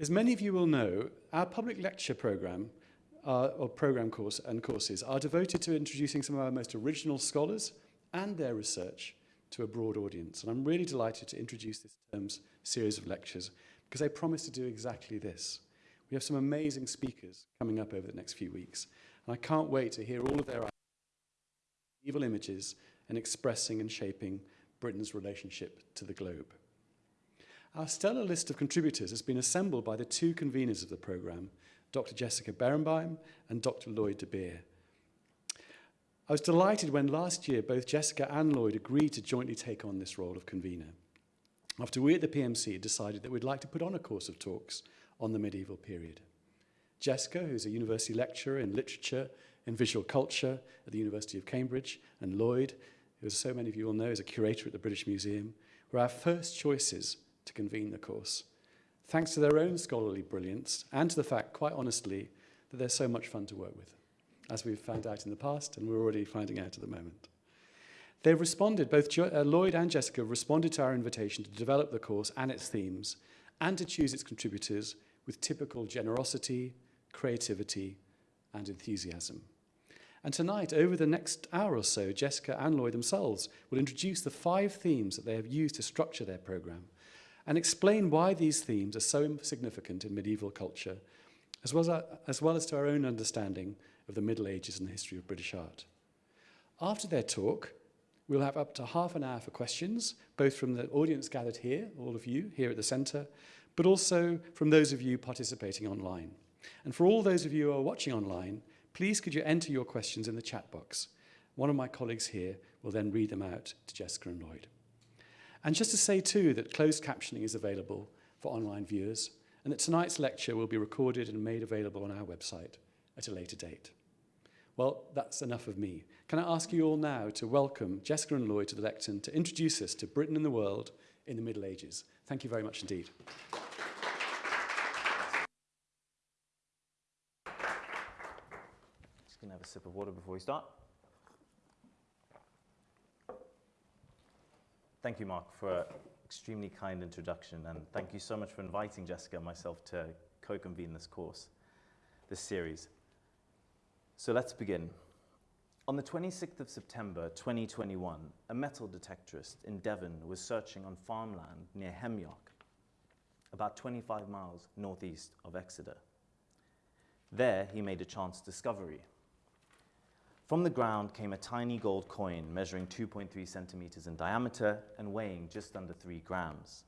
As many of you will know, our public lecture program uh, or program course and courses are devoted to introducing some of our most original scholars and their research to a broad audience. And I'm really delighted to introduce this term's series of lectures because they promise to do exactly this. We have some amazing speakers coming up over the next few weeks. And I can't wait to hear all of their evil images and expressing and shaping Britain's relationship to the globe. Our stellar list of contributors has been assembled by the two conveners of the programme, Dr. Jessica Berenbeim and Dr. Lloyd de Beer. I was delighted when last year both Jessica and Lloyd agreed to jointly take on this role of convener. After we at the PMC decided that we'd like to put on a course of talks on the medieval period. Jessica, who's a university lecturer in literature and visual culture at the University of Cambridge, and Lloyd, who, as so many of you will know, is a curator at the British Museum, were our first choices to convene the course thanks to their own scholarly brilliance and to the fact, quite honestly, that they're so much fun to work with, as we've found out in the past and we're already finding out at the moment. They've responded, both jo uh, Lloyd and Jessica responded to our invitation to develop the course and its themes and to choose its contributors with typical generosity, creativity, and enthusiasm. And tonight, over the next hour or so, Jessica and Lloyd themselves will introduce the five themes that they have used to structure their programme and explain why these themes are so significant in medieval culture, as well as, as well as to our own understanding of the Middle Ages and the history of British art. After their talk, we'll have up to half an hour for questions, both from the audience gathered here, all of you here at the centre, but also from those of you participating online. And for all those of you who are watching online, please could you enter your questions in the chat box. One of my colleagues here will then read them out to Jessica and Lloyd. And just to say too that closed captioning is available for online viewers and that tonight's lecture will be recorded and made available on our website at a later date. Well, that's enough of me. Can I ask you all now to welcome Jessica and Lloyd to the lectern to introduce us to Britain and the world in the Middle Ages. Thank you very much indeed. Just to have a sip of water before we start. Thank you, Mark, for an extremely kind introduction, and thank you so much for inviting Jessica and myself to co-convene this course, this series. So let's begin. On the 26th of September 2021, a metal detectorist in Devon was searching on farmland near Hemyock, about 25 miles northeast of Exeter. There, he made a chance discovery. From the ground came a tiny gold coin measuring 2.3 centimeters in diameter and weighing just under 3 grams.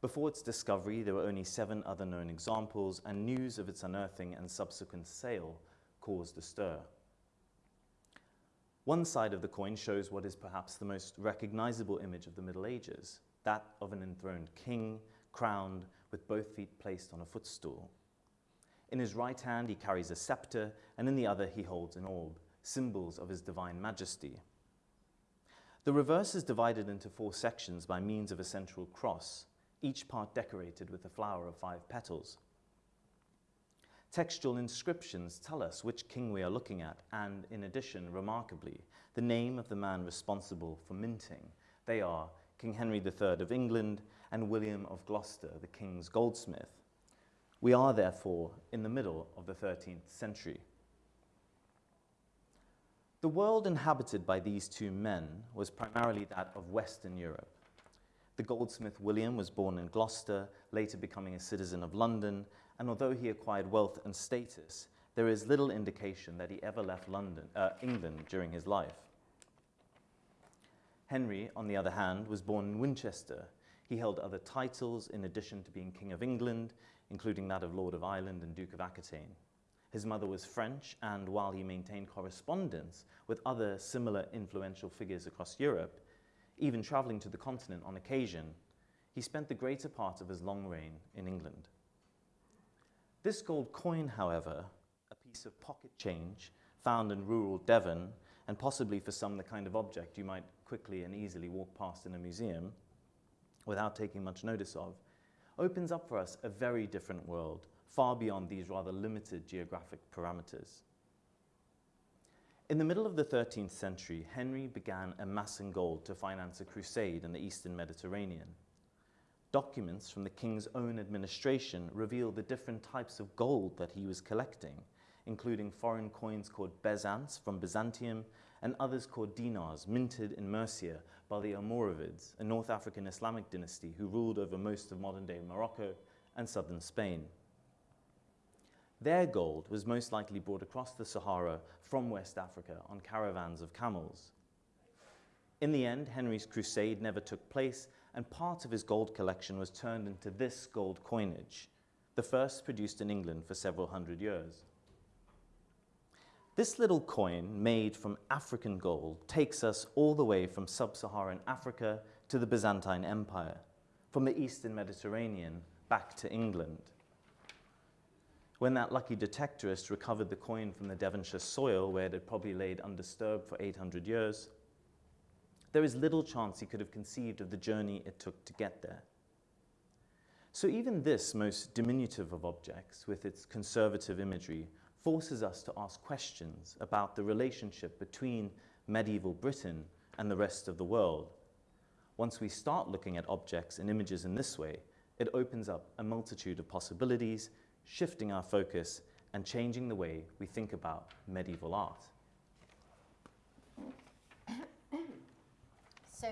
Before its discovery, there were only seven other known examples, and news of its unearthing and subsequent sale caused a stir. One side of the coin shows what is perhaps the most recognizable image of the Middle Ages, that of an enthroned king, crowned, with both feet placed on a footstool. In his right hand he carries a scepter, and in the other he holds an orb, symbols of his divine majesty. The reverse is divided into four sections by means of a central cross, each part decorated with a flower of five petals. Textual inscriptions tell us which king we are looking at, and in addition, remarkably, the name of the man responsible for minting. They are King Henry III of England and William of Gloucester, the king's goldsmith. We are therefore in the middle of the 13th century. The world inhabited by these two men was primarily that of Western Europe. The goldsmith William was born in Gloucester, later becoming a citizen of London, and although he acquired wealth and status, there is little indication that he ever left London, uh, England during his life. Henry, on the other hand, was born in Winchester. He held other titles in addition to being King of England, including that of Lord of Ireland and Duke of Aquitaine. His mother was French, and while he maintained correspondence with other similar influential figures across Europe, even traveling to the continent on occasion, he spent the greater part of his long reign in England. This gold coin, however, a piece of pocket change found in rural Devon, and possibly for some the kind of object you might quickly and easily walk past in a museum without taking much notice of, opens up for us a very different world far beyond these rather limited geographic parameters. In the middle of the 13th century, Henry began amassing gold to finance a crusade in the eastern Mediterranean. Documents from the king's own administration reveal the different types of gold that he was collecting, including foreign coins called bezants from Byzantium and others called dinars, minted in Murcia by the Almoravids, a North African Islamic dynasty who ruled over most of modern-day Morocco and southern Spain. Their gold was most likely brought across the Sahara from West Africa on caravans of camels. In the end, Henry's crusade never took place, and part of his gold collection was turned into this gold coinage, the first produced in England for several hundred years. This little coin, made from African gold, takes us all the way from sub-Saharan Africa to the Byzantine Empire, from the Eastern Mediterranean back to England. When that lucky detectorist recovered the coin from the Devonshire soil, where it had probably laid undisturbed for 800 years, there is little chance he could have conceived of the journey it took to get there. So even this most diminutive of objects, with its conservative imagery, forces us to ask questions about the relationship between medieval Britain and the rest of the world. Once we start looking at objects and images in this way, it opens up a multitude of possibilities, shifting our focus and changing the way we think about medieval art. So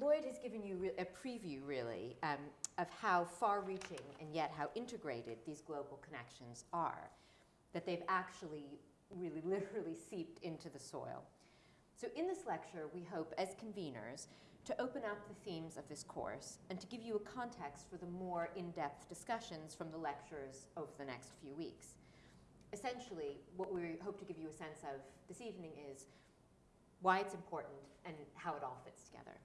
Lloyd has given you a preview, really, um, of how far-reaching and yet how integrated these global connections are that they've actually really literally seeped into the soil. So in this lecture, we hope as conveners to open up the themes of this course and to give you a context for the more in-depth discussions from the lectures over the next few weeks. Essentially, what we hope to give you a sense of this evening is why it's important and how it all fits together.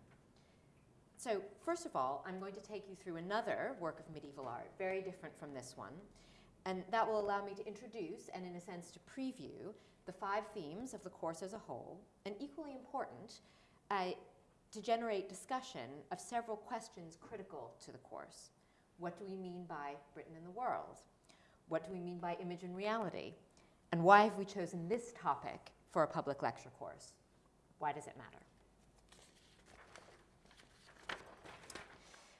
So first of all, I'm going to take you through another work of medieval art, very different from this one, and that will allow me to introduce and, in a sense, to preview the five themes of the course as a whole, and equally important, uh, to generate discussion of several questions critical to the course. What do we mean by Britain in the world? What do we mean by image and reality? And why have we chosen this topic for a public lecture course? Why does it matter?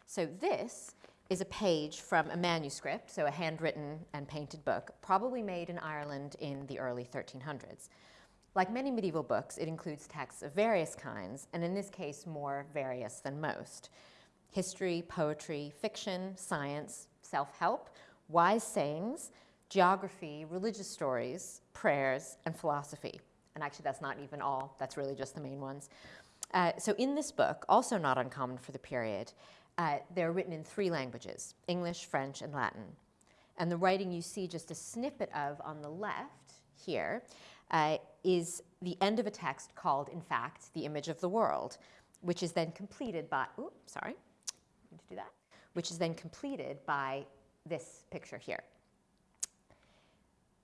So this is a page from a manuscript, so a handwritten and painted book, probably made in Ireland in the early 1300s. Like many medieval books, it includes texts of various kinds, and in this case, more various than most. History, poetry, fiction, science, self-help, wise sayings, geography, religious stories, prayers, and philosophy. And actually, that's not even all. That's really just the main ones. Uh, so in this book, also not uncommon for the period, uh, they're written in three languages, English, French, and Latin. And the writing you see just a snippet of on the left here uh, is the end of a text called, in fact, the image of the world, which is then completed by, oops, sorry, need to do that, which is then completed by this picture here.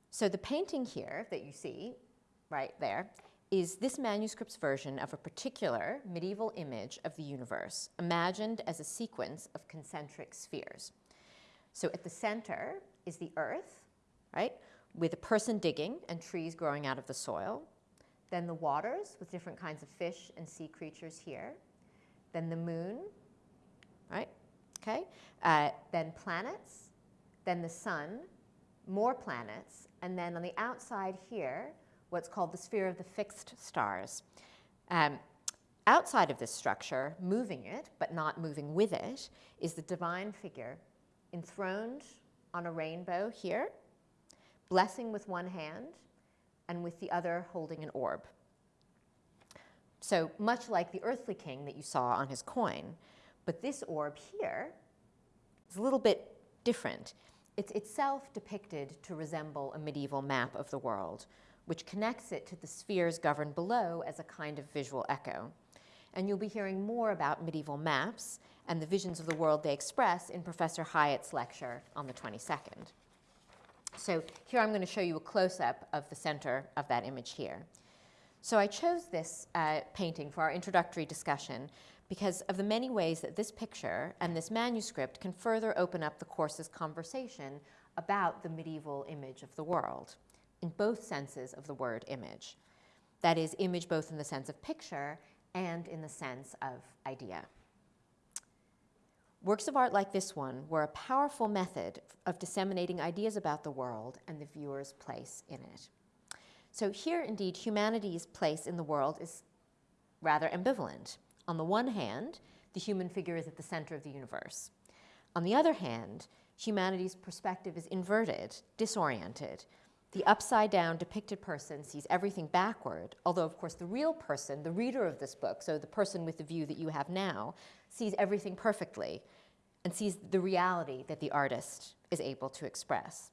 So the painting here that you see right there is this manuscript's version of a particular medieval image of the universe, imagined as a sequence of concentric spheres. So at the center is the earth, right, with a person digging and trees growing out of the soil. Then the waters with different kinds of fish and sea creatures here. Then the moon, right, okay. Uh, then planets, then the sun, more planets, and then on the outside here, what's called the sphere of the fixed stars. Um, outside of this structure, moving it, but not moving with it, is the divine figure enthroned on a rainbow here, blessing with one hand, and with the other holding an orb. So much like the earthly king that you saw on his coin, but this orb here is a little bit different. It's itself depicted to resemble a medieval map of the world, which connects it to the spheres governed below as a kind of visual echo. And you'll be hearing more about medieval maps and the visions of the world they express in Professor Hyatt's lecture on the 22nd. So here I'm going to show you a close-up of the center of that image here. So I chose this uh, painting for our introductory discussion because of the many ways that this picture and this manuscript can further open up the course's conversation about the medieval image of the world in both senses of the word image. That is, image both in the sense of picture and in the sense of idea. Works of art like this one were a powerful method of disseminating ideas about the world and the viewer's place in it. So here, indeed, humanity's place in the world is rather ambivalent. On the one hand, the human figure is at the center of the universe. On the other hand, humanity's perspective is inverted, disoriented. The upside down depicted person sees everything backward, although, of course, the real person, the reader of this book, so the person with the view that you have now, sees everything perfectly and sees the reality that the artist is able to express.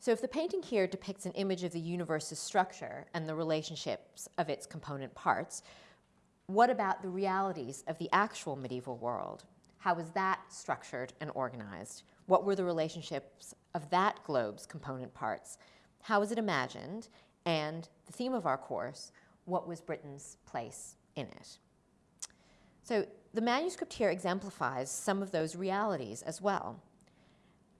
So if the painting here depicts an image of the universe's structure and the relationships of its component parts, what about the realities of the actual medieval world? How was that structured and organized? What were the relationships of that globe's component parts? How was it imagined? And the theme of our course, what was Britain's place in it? So the manuscript here exemplifies some of those realities as well.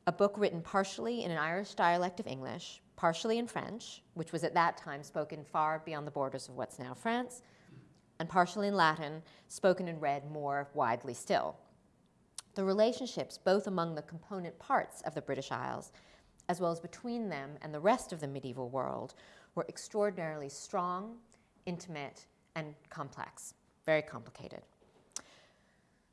A book written partially in an Irish dialect of English, partially in French, which was at that time spoken far beyond the borders of what's now France, and partially in Latin, spoken and read more widely still. The relationships, both among the component parts of the British Isles, as well as between them and the rest of the medieval world, were extraordinarily strong, intimate, and complex, very complicated.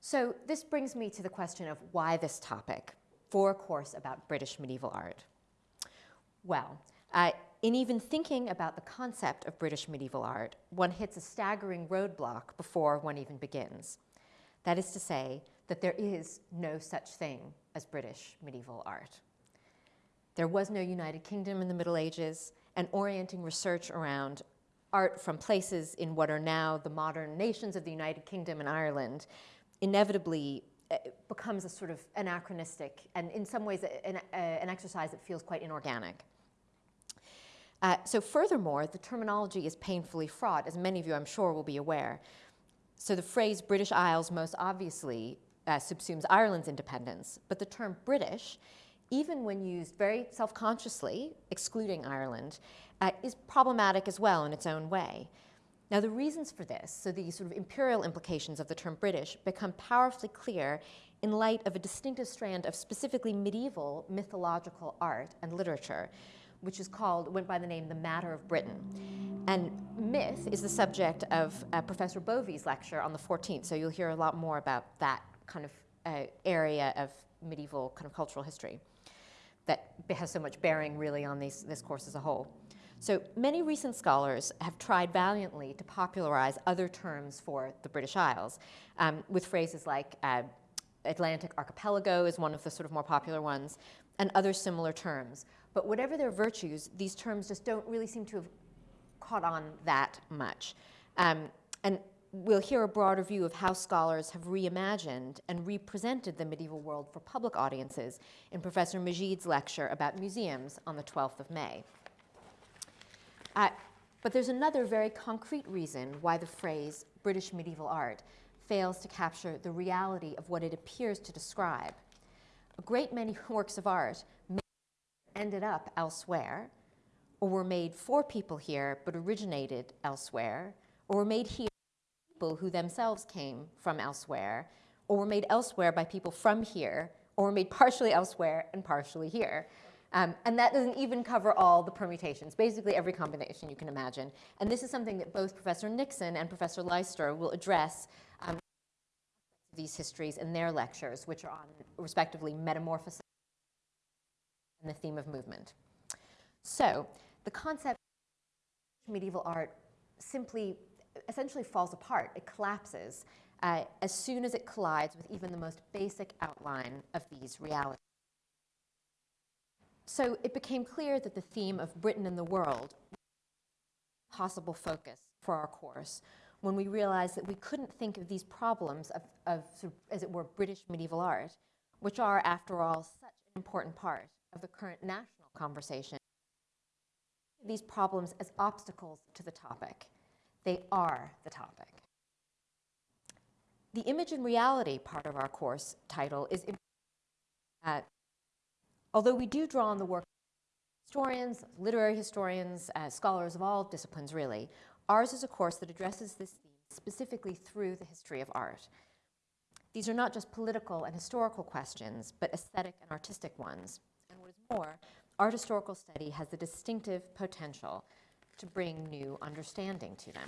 So this brings me to the question of why this topic for a course about British medieval art. Well, uh, in even thinking about the concept of British medieval art, one hits a staggering roadblock before one even begins. That is to say, that there is no such thing as British medieval art. There was no United Kingdom in the Middle Ages, and orienting research around art from places in what are now the modern nations of the United Kingdom and Ireland inevitably uh, becomes a sort of anachronistic and in some ways an, uh, an exercise that feels quite inorganic. Uh, so furthermore, the terminology is painfully fraught, as many of you I'm sure will be aware. So the phrase British Isles most obviously uh, subsumes Ireland's independence, but the term British, even when used very self-consciously, excluding Ireland, uh, is problematic as well in its own way. Now, the reasons for this, so the sort of imperial implications of the term British, become powerfully clear in light of a distinctive strand of specifically medieval mythological art and literature, which is called, went by the name The Matter of Britain. And myth is the subject of uh, Professor Bovey's lecture on the 14th, so you'll hear a lot more about that kind of uh, area of medieval kind of cultural history that has so much bearing really on these, this course as a whole. So many recent scholars have tried valiantly to popularize other terms for the British Isles um, with phrases like uh, Atlantic archipelago is one of the sort of more popular ones, and other similar terms. But whatever their virtues, these terms just don't really seem to have caught on that much. Um, and we'll hear a broader view of how scholars have reimagined and represented the medieval world for public audiences in Professor Majid's lecture about museums on the 12th of May. Uh, but there's another very concrete reason why the phrase British medieval art fails to capture the reality of what it appears to describe. A great many works of art ended up elsewhere, or were made for people here but originated elsewhere, or were made here people who themselves came from elsewhere, or were made elsewhere by people from here, or were made partially elsewhere and partially here. Um, and that doesn't even cover all the permutations, basically every combination you can imagine. And this is something that both Professor Nixon and Professor Leister will address um, these histories in their lectures, which are on, respectively, metamorphosis and the theme of movement. So the concept of medieval art simply, essentially falls apart. It collapses uh, as soon as it collides with even the most basic outline of these realities. So it became clear that the theme of Britain and the world was a possible focus for our course when we realized that we couldn't think of these problems of, of as it were, British medieval art, which are, after all, such an important part of the current national conversation. These problems as obstacles to the topic. They are the topic. The image and reality part of our course title is uh, Although we do draw on the work of historians, literary historians, uh, scholars of all disciplines really, ours is a course that addresses this theme specifically through the history of art. These are not just political and historical questions, but aesthetic and artistic ones. And what is more, art historical study has the distinctive potential to bring new understanding to them.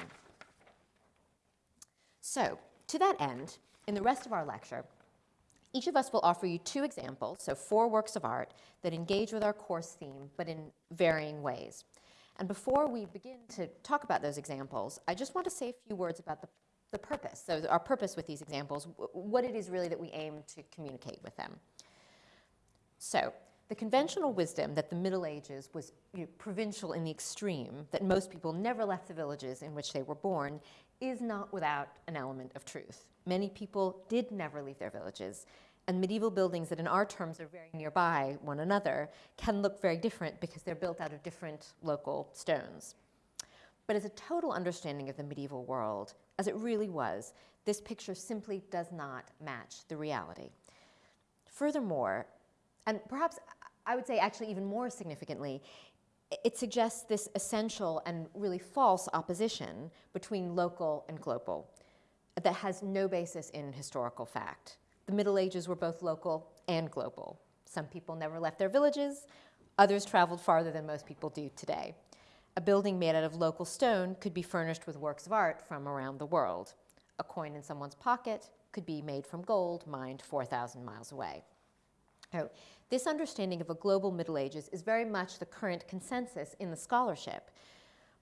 So, to that end, in the rest of our lecture, each of us will offer you two examples, so four works of art, that engage with our course theme, but in varying ways. And before we begin to talk about those examples, I just want to say a few words about the, the purpose. So, our purpose with these examples, what it is really that we aim to communicate with them. So, the conventional wisdom that the Middle Ages was you know, provincial in the extreme, that most people never left the villages in which they were born, is not without an element of truth. Many people did never leave their villages, and medieval buildings that in our terms are very nearby one another can look very different because they're built out of different local stones. But as a total understanding of the medieval world, as it really was, this picture simply does not match the reality. Furthermore, and perhaps I would say actually even more significantly, it suggests this essential and really false opposition between local and global that has no basis in historical fact. The Middle Ages were both local and global. Some people never left their villages, others traveled farther than most people do today. A building made out of local stone could be furnished with works of art from around the world. A coin in someone's pocket could be made from gold mined 4,000 miles away. So this understanding of a global Middle Ages is very much the current consensus in the scholarship.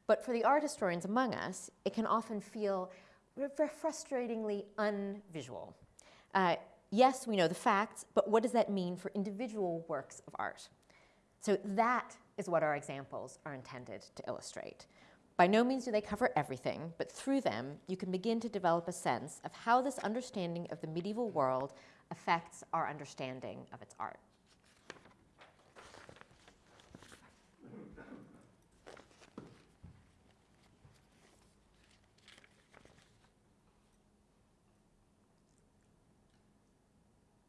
But for the art historians among us, it can often feel frustratingly unvisual. Uh, yes, we know the facts, but what does that mean for individual works of art? So that is what our examples are intended to illustrate. By no means do they cover everything, but through them, you can begin to develop a sense of how this understanding of the medieval world affects our understanding of its art.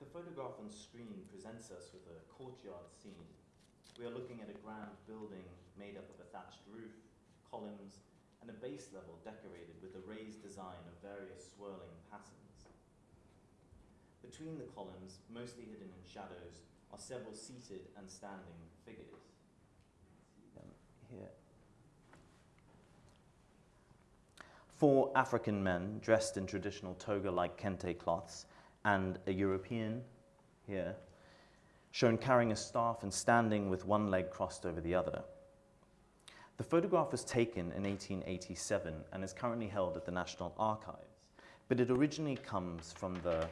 The photograph on screen presents us with a courtyard scene. We are looking at a grand building made up of a thatched roof, columns, and a base level decorated with a raised design of various swirling patterns. Between the columns, mostly hidden in shadows, are several seated and standing figures. Um, here. Four African men dressed in traditional toga-like kente cloths and a European here, shown carrying a staff and standing with one leg crossed over the other. The photograph was taken in 1887 and is currently held at the National Archives, but it originally comes from the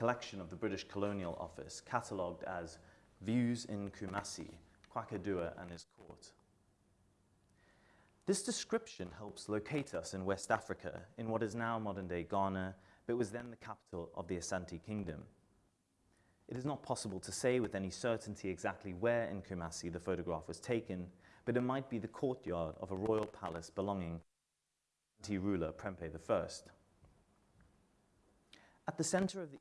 collection of the British Colonial Office, catalogued as Views in Kumasi, Kwaku Dua and his court. This description helps locate us in West Africa, in what is now modern-day Ghana, but was then the capital of the Asante Kingdom. It is not possible to say with any certainty exactly where in Kumasi the photograph was taken, but it might be the courtyard of a royal palace belonging to ruler Prempeh I. At the center of the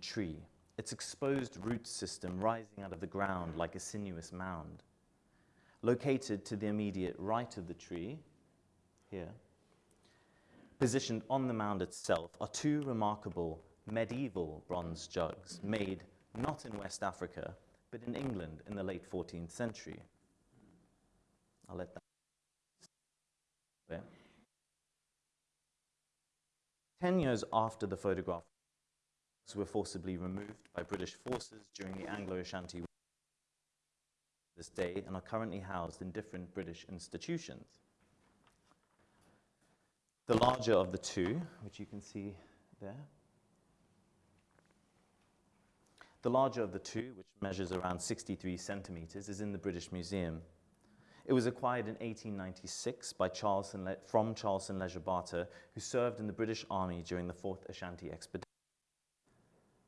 tree, its exposed root system rising out of the ground like a sinuous mound. Located to the immediate right of the tree, here, positioned on the mound itself, are two remarkable medieval bronze jugs made not in West Africa, but in England in the late 14th century. I'll let that. There. Ten years after the photograph were forcibly removed by British forces during the Anglo-Ashanti War this day and are currently housed in different British institutions. The larger of the two, which you can see there, the larger of the two, which measures around 63 centimeters, is in the British Museum. It was acquired in 1896 by Charleston from Charleston Leisure Barter, who served in the British Army during the Fourth Ashanti Expedition.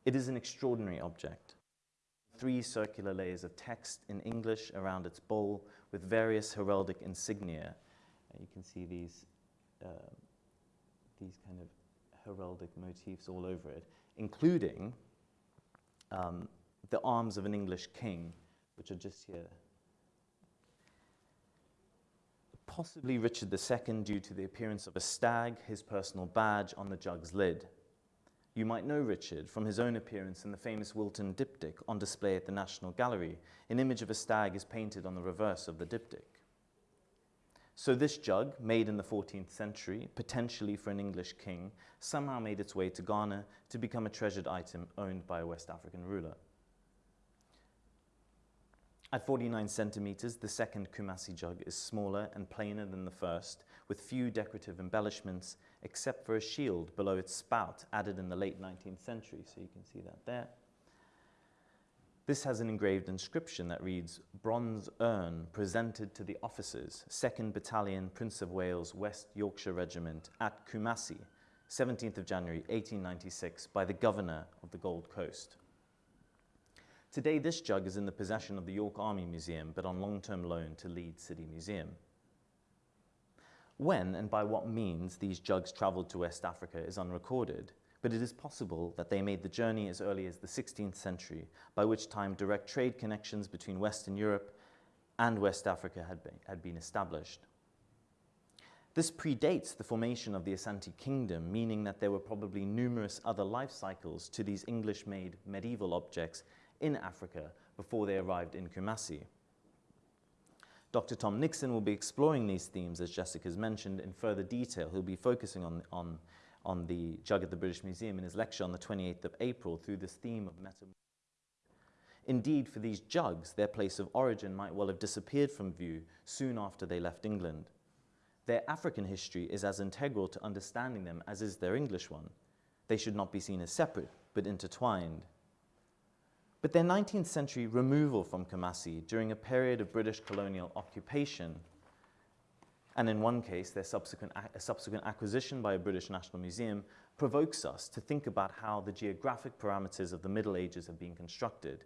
It is an extraordinary object. Three circular layers of text in English around its bowl with various heraldic insignia. You can see these, uh, these kind of heraldic motifs all over it, including um, the arms of an English king, which are just here. Possibly Richard II due to the appearance of a stag, his personal badge on the jug's lid. You might know Richard from his own appearance in the famous Wilton diptych on display at the National Gallery. An image of a stag is painted on the reverse of the diptych. So this jug, made in the 14th century, potentially for an English king, somehow made its way to Ghana to become a treasured item owned by a West African ruler. At 49 centimeters, the second Kumasi jug is smaller and plainer than the first, with few decorative embellishments, except for a shield below its spout added in the late 19th century, so you can see that there. This has an engraved inscription that reads, Bronze urn presented to the officers, 2nd Battalion, Prince of Wales, West Yorkshire Regiment, at Kumasi, 17th of January 1896, by the Governor of the Gold Coast. Today, this jug is in the possession of the York Army Museum, but on long-term loan to Leeds City Museum. When and by what means these jugs travelled to West Africa is unrecorded, but it is possible that they made the journey as early as the 16th century, by which time direct trade connections between Western Europe and West Africa had been, had been established. This predates the formation of the Asante Kingdom, meaning that there were probably numerous other life cycles to these English-made medieval objects in Africa before they arrived in Kumasi. Dr. Tom Nixon will be exploring these themes, as Jessica's mentioned, in further detail. He'll be focusing on, on on the jug at the British Museum in his lecture on the 28th of April through this theme of metamorphosis. Indeed, for these jugs, their place of origin might well have disappeared from view soon after they left England. Their African history is as integral to understanding them as is their English one. They should not be seen as separate, but intertwined. But their 19th century removal from Kumasi during a period of British colonial occupation and in one case, their subsequent, subsequent acquisition by a British National Museum provokes us to think about how the geographic parameters of the Middle Ages have been constructed,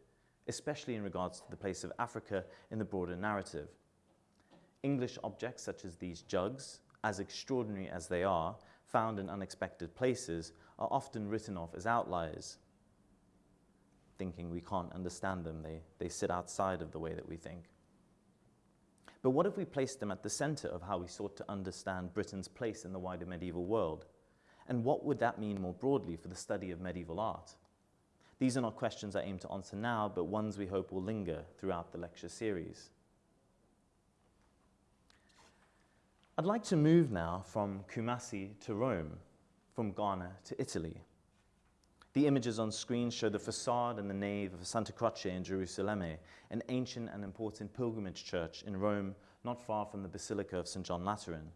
especially in regards to the place of Africa in the broader narrative. English objects such as these jugs, as extraordinary as they are, found in unexpected places, are often written off as outliers, thinking we can't understand them. They, they sit outside of the way that we think. But what if we placed them at the center of how we sought to understand Britain's place in the wider medieval world? And what would that mean more broadly for the study of medieval art? These are not questions I aim to answer now, but ones we hope will linger throughout the lecture series. I'd like to move now from Kumasi to Rome, from Ghana to Italy. The images on screen show the facade and the nave of Santa Croce in Jerusalem, an ancient and important pilgrimage church in Rome, not far from the Basilica of St. John Lateran.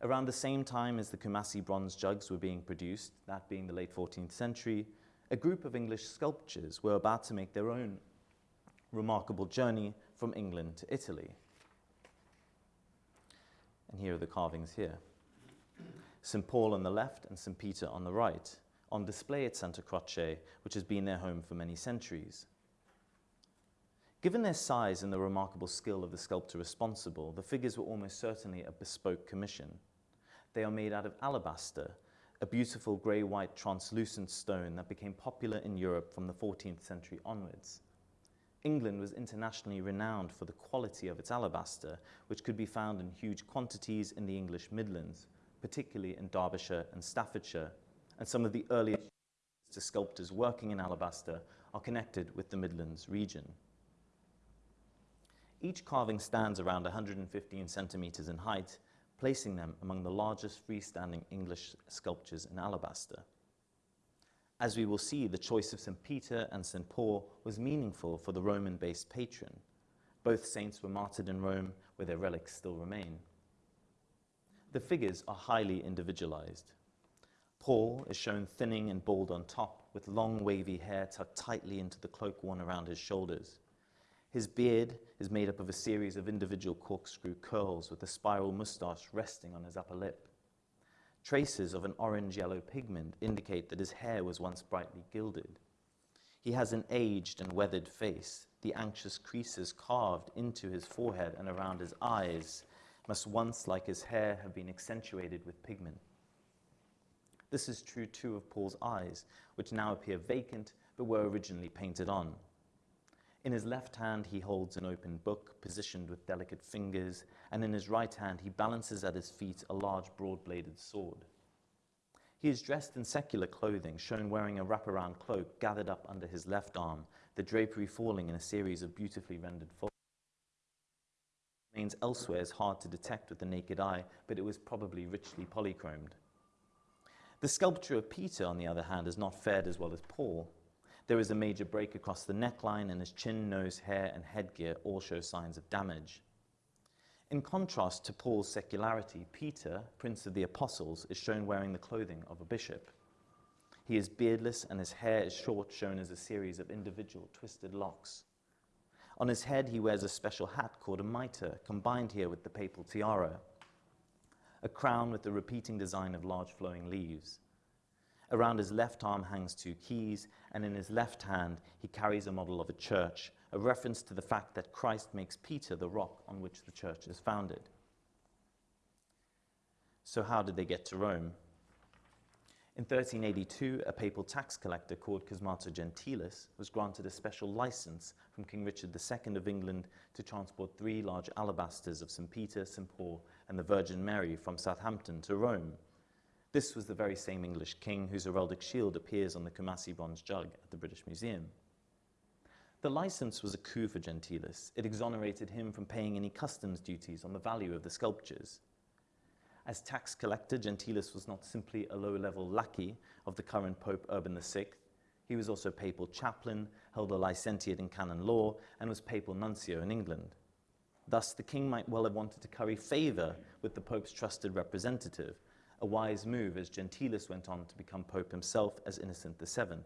Around the same time as the Kumasi bronze jugs were being produced, that being the late 14th century, a group of English sculptors were about to make their own remarkable journey from England to Italy. And here are the carvings here. St. Paul on the left and St. Peter on the right on display at Santa Croce, which has been their home for many centuries. Given their size and the remarkable skill of the sculptor responsible, the figures were almost certainly a bespoke commission. They are made out of alabaster, a beautiful grey-white translucent stone that became popular in Europe from the 14th century onwards. England was internationally renowned for the quality of its alabaster, which could be found in huge quantities in the English Midlands, particularly in Derbyshire and Staffordshire, and some of the earliest sculptors working in alabaster are connected with the Midlands region. Each carving stands around 115 centimeters in height, placing them among the largest freestanding English sculptures in alabaster. As we will see, the choice of St. Peter and St. Paul was meaningful for the Roman-based patron. Both saints were martyred in Rome, where their relics still remain. The figures are highly individualized. Paul is shown thinning and bald on top, with long wavy hair tucked tightly into the cloak worn around his shoulders. His beard is made up of a series of individual corkscrew curls with a spiral moustache resting on his upper lip. Traces of an orange-yellow pigment indicate that his hair was once brightly gilded. He has an aged and weathered face. The anxious creases carved into his forehead and around his eyes must once, like his hair, have been accentuated with pigment. This is true too of Paul's eyes, which now appear vacant but were originally painted on. In his left hand, he holds an open book positioned with delicate fingers, and in his right hand, he balances at his feet a large broad bladed sword. He is dressed in secular clothing, shown wearing a wraparound cloak gathered up under his left arm, the drapery falling in a series of beautifully rendered folds. Remains elsewhere is hard to detect with the naked eye, but it was probably richly polychromed. The sculpture of Peter, on the other hand, has not fared as well as Paul. There is a major break across the neckline, and his chin, nose, hair, and headgear all show signs of damage. In contrast to Paul's secularity, Peter, Prince of the Apostles, is shown wearing the clothing of a bishop. He is beardless and his hair is short, shown as a series of individual twisted locks. On his head, he wears a special hat called a mitre, combined here with the papal tiara, a crown with the repeating design of large flowing leaves. Around his left arm hangs two keys, and in his left hand, he carries a model of a church, a reference to the fact that Christ makes Peter the rock on which the church is founded. So, how did they get to Rome? In 1382, a papal tax collector called Cosmato Gentilis was granted a special license from King Richard II of England to transport three large alabasters of St. Peter, St. Paul, and the Virgin Mary from Southampton to Rome. This was the very same English king whose heraldic shield appears on the Coomassie bronze jug at the British Museum. The license was a coup for Gentilis. It exonerated him from paying any customs duties on the value of the sculptures. As tax collector, Gentilis was not simply a low-level lackey of the current Pope Urban VI. He was also papal chaplain, held a licentiate in canon law, and was papal nuncio in England. Thus, the king might well have wanted to curry favor with the Pope's trusted representative, a wise move as Gentilis went on to become Pope himself as Innocent VII.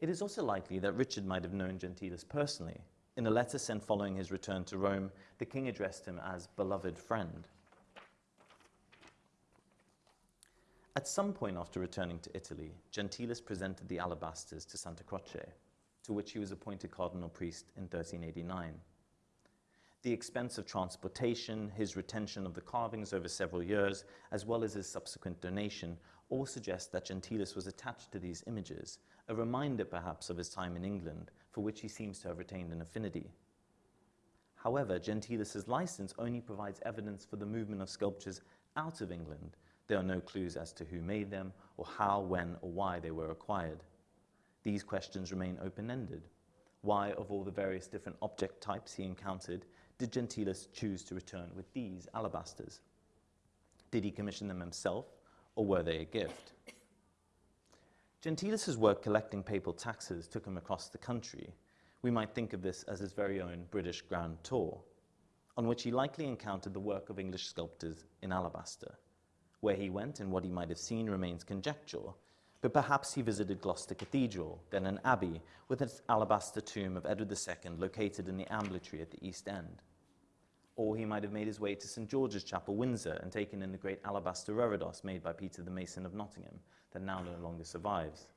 It is also likely that Richard might have known Gentilis personally. In a letter sent following his return to Rome, the king addressed him as beloved friend. At some point after returning to Italy, Gentilis presented the alabasters to Santa Croce, to which he was appointed cardinal priest in 1389. The expense of transportation, his retention of the carvings over several years, as well as his subsequent donation, all suggest that Gentilis was attached to these images a reminder perhaps of his time in England, for which he seems to have retained an affinity. However, Gentilis's license only provides evidence for the movement of sculptures out of England. There are no clues as to who made them, or how, when, or why they were acquired. These questions remain open-ended. Why, of all the various different object types he encountered, did Gentilis choose to return with these alabasters? Did he commission them himself, or were they a gift? Gentilis's work collecting papal taxes took him across the country. We might think of this as his very own British Grand Tour, on which he likely encountered the work of English sculptors in alabaster. Where he went and what he might have seen remains conjecture, but perhaps he visited Gloucester Cathedral, then an abbey, with its alabaster tomb of Edward II located in the ambulatory at the east end. Or he might have made his way to St. George's Chapel, Windsor, and taken in the great alabaster reredos made by Peter the Mason of Nottingham, that now no longer survives.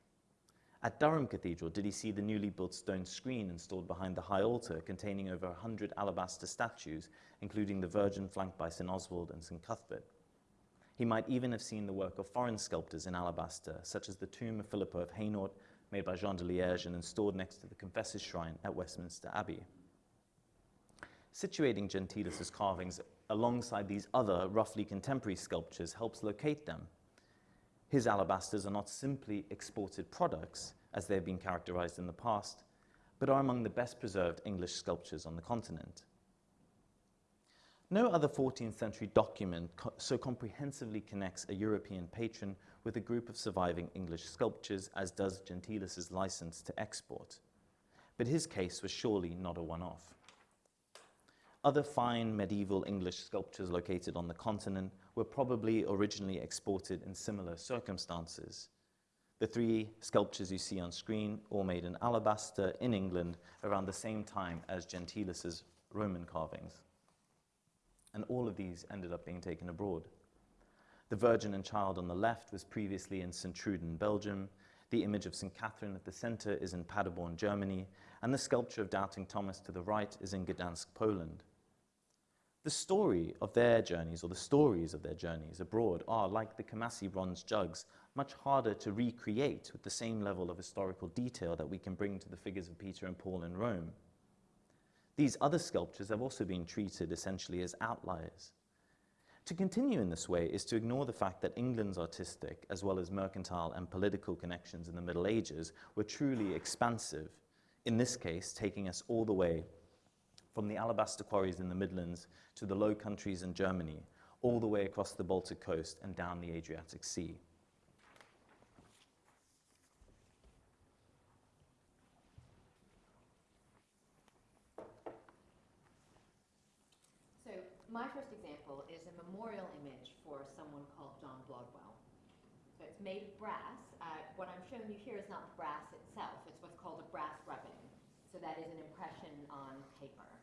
At Durham Cathedral, did he see the newly built stone screen installed behind the high altar containing over a hundred alabaster statues, including the Virgin flanked by St. Oswald and St. Cuthbert? He might even have seen the work of foreign sculptors in alabaster, such as the tomb of Philippa of Hainault, made by Jean de Liège and installed next to the Confessor's Shrine at Westminster Abbey. Situating Gentilis's carvings alongside these other roughly contemporary sculptures helps locate them. His alabasters are not simply exported products, as they have been characterized in the past, but are among the best preserved English sculptures on the continent. No other 14th century document co so comprehensively connects a European patron with a group of surviving English sculptures as does Gentilis's license to export. But his case was surely not a one-off. Other fine medieval English sculptures located on the continent were probably originally exported in similar circumstances. The three sculptures you see on screen, all made in alabaster in England around the same time as Gentilis's Roman carvings. And all of these ended up being taken abroad. The Virgin and Child on the left was previously in St. Belgium. The image of St. Catherine at the center is in Paderborn, Germany. And the sculpture of Doubting Thomas to the right is in Gdansk, Poland. The story of their journeys, or the stories of their journeys abroad, are, like the Coomassie bronze jugs, much harder to recreate with the same level of historical detail that we can bring to the figures of Peter and Paul in Rome. These other sculptures have also been treated essentially as outliers. To continue in this way is to ignore the fact that England's artistic, as well as mercantile and political connections in the Middle Ages, were truly expansive, in this case, taking us all the way from the alabaster quarries in the Midlands to the Low Countries in Germany, all the way across the Baltic coast and down the Adriatic Sea. So my first example is a memorial image for someone called John Blodwell. So it's made of brass. Uh, what I'm showing you here is not the brass itself. It's what's called a brass rubbing. So that is an impression on paper.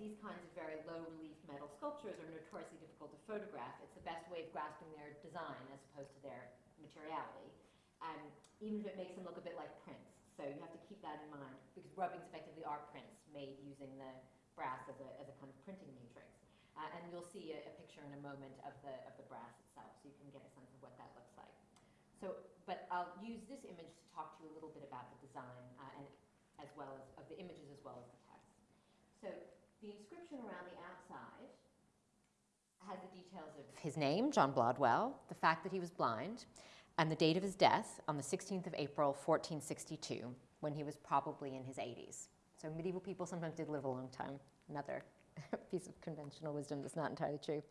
These kinds of very low relief metal sculptures are notoriously difficult to photograph, it's the best way of grasping their design as opposed to their materiality. Um, even if it makes them look a bit like prints. So you have to keep that in mind because rubbings effectively are prints made using the brass as a, as a kind of printing matrix. Uh, and you'll see a, a picture in a moment of the, of the brass itself, so you can get a sense of what that looks like. So, but I'll use this image to talk to you a little bit about the design uh, and as well as of the images as well as the text. So the inscription around the outside has the details of his name, John Blodwell, the fact that he was blind, and the date of his death on the 16th of April, 1462, when he was probably in his 80s. So medieval people sometimes did live a long time. Another piece of conventional wisdom that's not entirely true.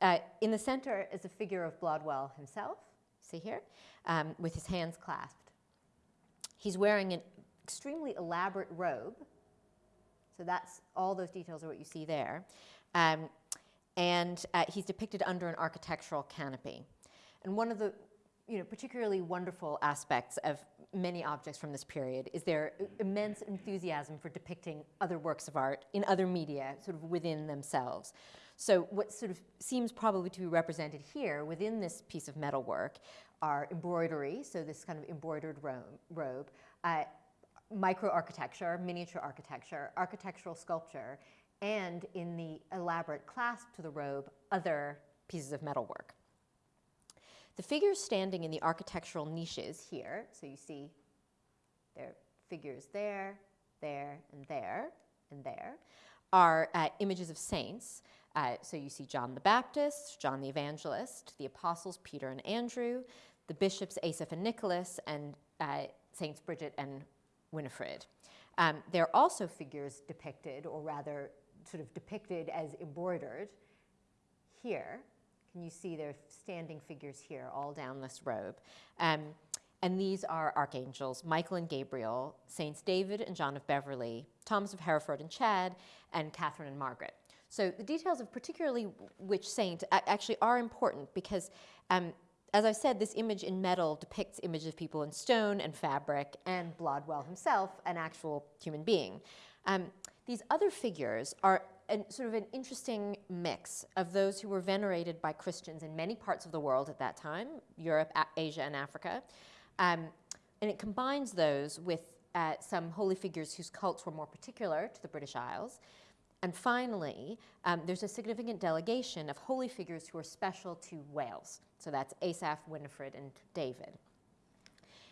Uh, in the center is a figure of Blodwell himself, see here, um, with his hands clasped. He's wearing an extremely elaborate robe. So that's all those details are what you see there. Um, and uh, he's depicted under an architectural canopy. And one of the you know, particularly wonderful aspects of many objects from this period is their immense enthusiasm for depicting other works of art in other media, sort of within themselves. So what sort of seems probably to be represented here within this piece of metalwork are embroidery, so this kind of embroidered robe, uh, micro-architecture, miniature architecture, architectural sculpture, and in the elaborate clasp to the robe, other pieces of metalwork. The figures standing in the architectural niches here, so you see there are figures there, there, and there, and there, are uh, images of saints. Uh, so you see John the Baptist, John the Evangelist, the apostles Peter and Andrew, the bishops Asaph and Nicholas, and uh, Saints Bridget and Winifred. Um, there are also figures depicted, or rather sort of depicted as embroidered here. Can you see there are standing figures here all down this robe? Um, and these are archangels, Michael and Gabriel, Saints David and John of Beverley, Thomas of Hereford and Chad, and Catherine and Margaret. So the details of particularly which saint actually are important because um, as I've said, this image in metal depicts images of people in stone and fabric and Blodwell himself, an actual human being. Um, these other figures are an, sort of an interesting mix of those who were venerated by Christians in many parts of the world at that time, Europe, Asia, and Africa. Um, and it combines those with uh, some holy figures whose cults were more particular to the British Isles. And finally, um, there's a significant delegation of holy figures who are special to Wales. So that's Asaph, Winifred, and David.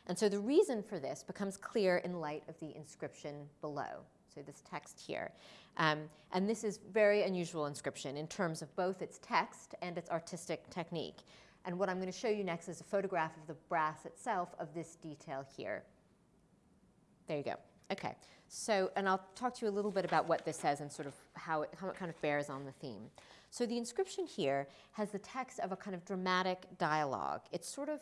And so the reason for this becomes clear in light of the inscription below. So this text here. Um, and this is very unusual inscription in terms of both its text and its artistic technique. And what I'm going to show you next is a photograph of the brass itself of this detail here. There you go. Okay. So, and I'll talk to you a little bit about what this says and sort of how it, how it kind of bears on the theme. So the inscription here has the text of a kind of dramatic dialogue. It's sort of,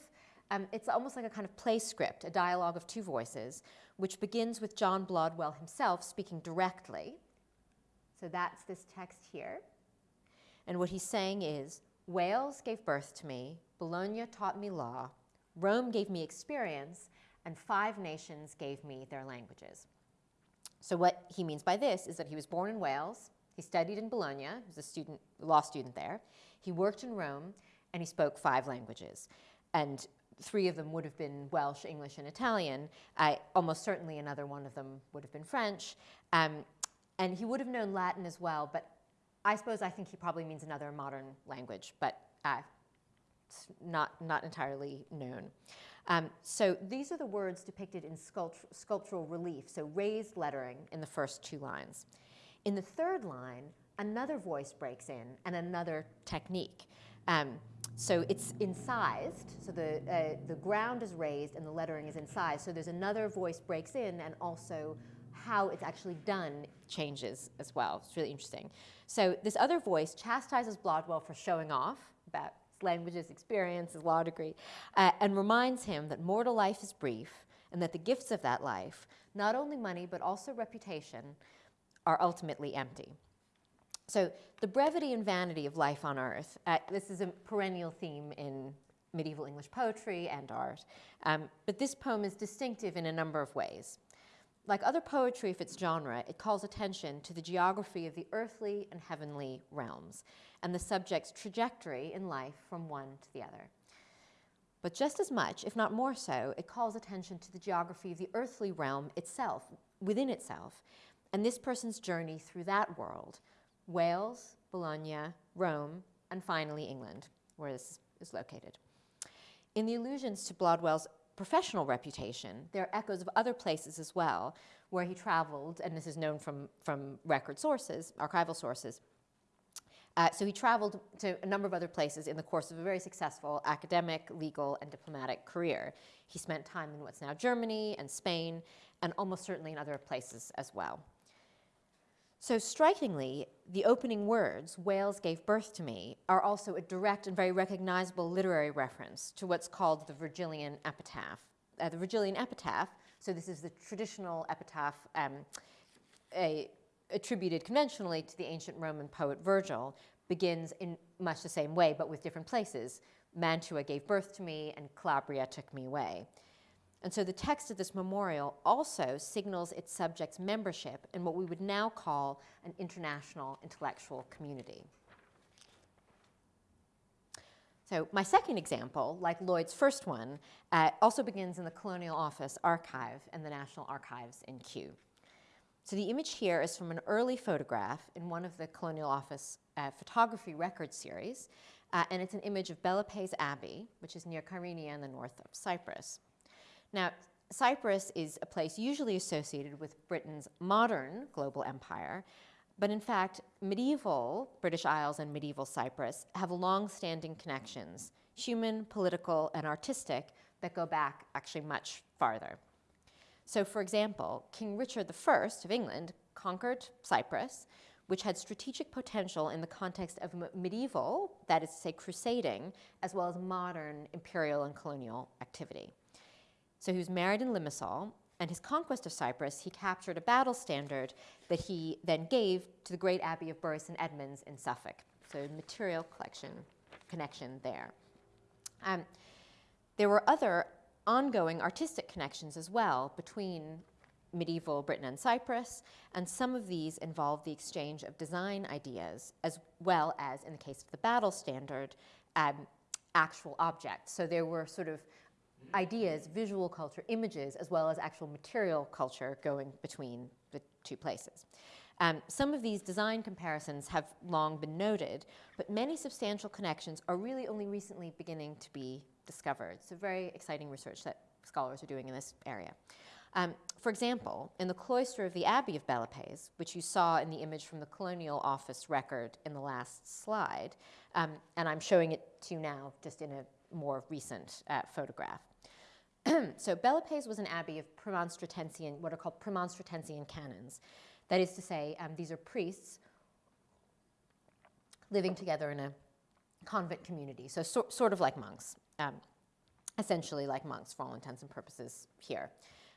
um, it's almost like a kind of play script, a dialogue of two voices, which begins with John Blodwell himself speaking directly. So that's this text here. And what he's saying is, Wales gave birth to me, Bologna taught me law, Rome gave me experience, and five nations gave me their languages. So what he means by this is that he was born in Wales, he studied in Bologna, he was a student, law student there. He worked in Rome, and he spoke five languages. And three of them would have been Welsh, English, and Italian. Uh, almost certainly another one of them would have been French. Um, and he would have known Latin as well, but I suppose I think he probably means another modern language, but uh, it's not, not entirely known. Um, so these are the words depicted in sculpt sculptural relief, so raised lettering in the first two lines. In the third line, another voice breaks in and another technique. Um, so it's incised, so the, uh, the ground is raised and the lettering is incised. So there's another voice breaks in and also how it's actually done changes as well. It's really interesting. So this other voice chastises Blodwell for showing off about languages, experience, his law degree, uh, and reminds him that mortal life is brief and that the gifts of that life, not only money but also reputation, are ultimately empty. So the brevity and vanity of life on earth, uh, this is a perennial theme in medieval English poetry and art, um, but this poem is distinctive in a number of ways. Like other poetry of its genre, it calls attention to the geography of the earthly and heavenly realms and the subject's trajectory in life from one to the other. But just as much, if not more so, it calls attention to the geography of the earthly realm itself, within itself, and this person's journey through that world Wales, Bologna, Rome, and finally England, where this is located. In the allusions to Blodwell's professional reputation, there are echoes of other places as well where he traveled, and this is known from, from record sources, archival sources. Uh, so he traveled to a number of other places in the course of a very successful academic, legal, and diplomatic career. He spent time in what's now Germany and Spain, and almost certainly in other places as well. So strikingly, the opening words, Wales gave birth to me, are also a direct and very recognizable literary reference to what's called the Virgilian epitaph. Uh, the Virgilian epitaph, so this is the traditional epitaph um, a, attributed conventionally to the ancient Roman poet Virgil, begins in much the same way, but with different places. Mantua gave birth to me, and Calabria took me away. And so the text of this memorial also signals its subject's membership in what we would now call an international intellectual community. So my second example, like Lloyd's first one, uh, also begins in the Colonial Office archive and the National Archives in Kew. So the image here is from an early photograph in one of the Colonial Office uh, photography record series, uh, and it's an image of Bellapais Abbey, which is near Kyrenia in the north of Cyprus. Now, Cyprus is a place usually associated with Britain's modern global empire, but in fact, medieval British Isles and medieval Cyprus have long-standing connections, human, political, and artistic, that go back actually much farther. So for example, King Richard I of England conquered Cyprus, which had strategic potential in the context of medieval, that is to say crusading, as well as modern imperial and colonial activity. So he was married in Limassol, and his conquest of Cyprus, he captured a battle standard that he then gave to the great abbey of Bury St. Edmunds in Suffolk. So material collection connection there. Um, there were other ongoing artistic connections as well between medieval Britain and Cyprus, and some of these involved the exchange of design ideas as well as, in the case of the battle standard, um, actual objects. So there were sort of ideas, visual culture, images, as well as actual material culture going between the two places. Um, some of these design comparisons have long been noted, but many substantial connections are really only recently beginning to be discovered. So very exciting research that scholars are doing in this area. Um, for example, in the cloister of the Abbey of Bellapais, which you saw in the image from the Colonial Office record in the last slide, um, and I'm showing it to you now just in a more recent uh, photograph. so Bellapais was an abbey of Premonstratensian, what are called Premonstratensian canons. That is to say, um, these are priests living together in a convent community, so, so sort of like monks, um, essentially like monks for all intents and purposes here.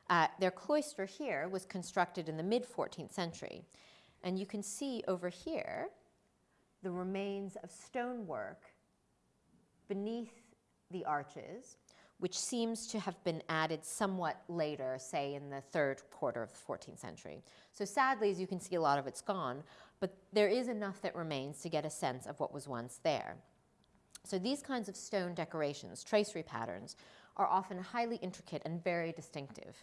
Uh, their cloister here was constructed in the mid-14th century, and you can see over here the remains of stonework beneath the arches which seems to have been added somewhat later, say in the third quarter of the 14th century. So sadly, as you can see, a lot of it's gone, but there is enough that remains to get a sense of what was once there. So these kinds of stone decorations, tracery patterns, are often highly intricate and very distinctive,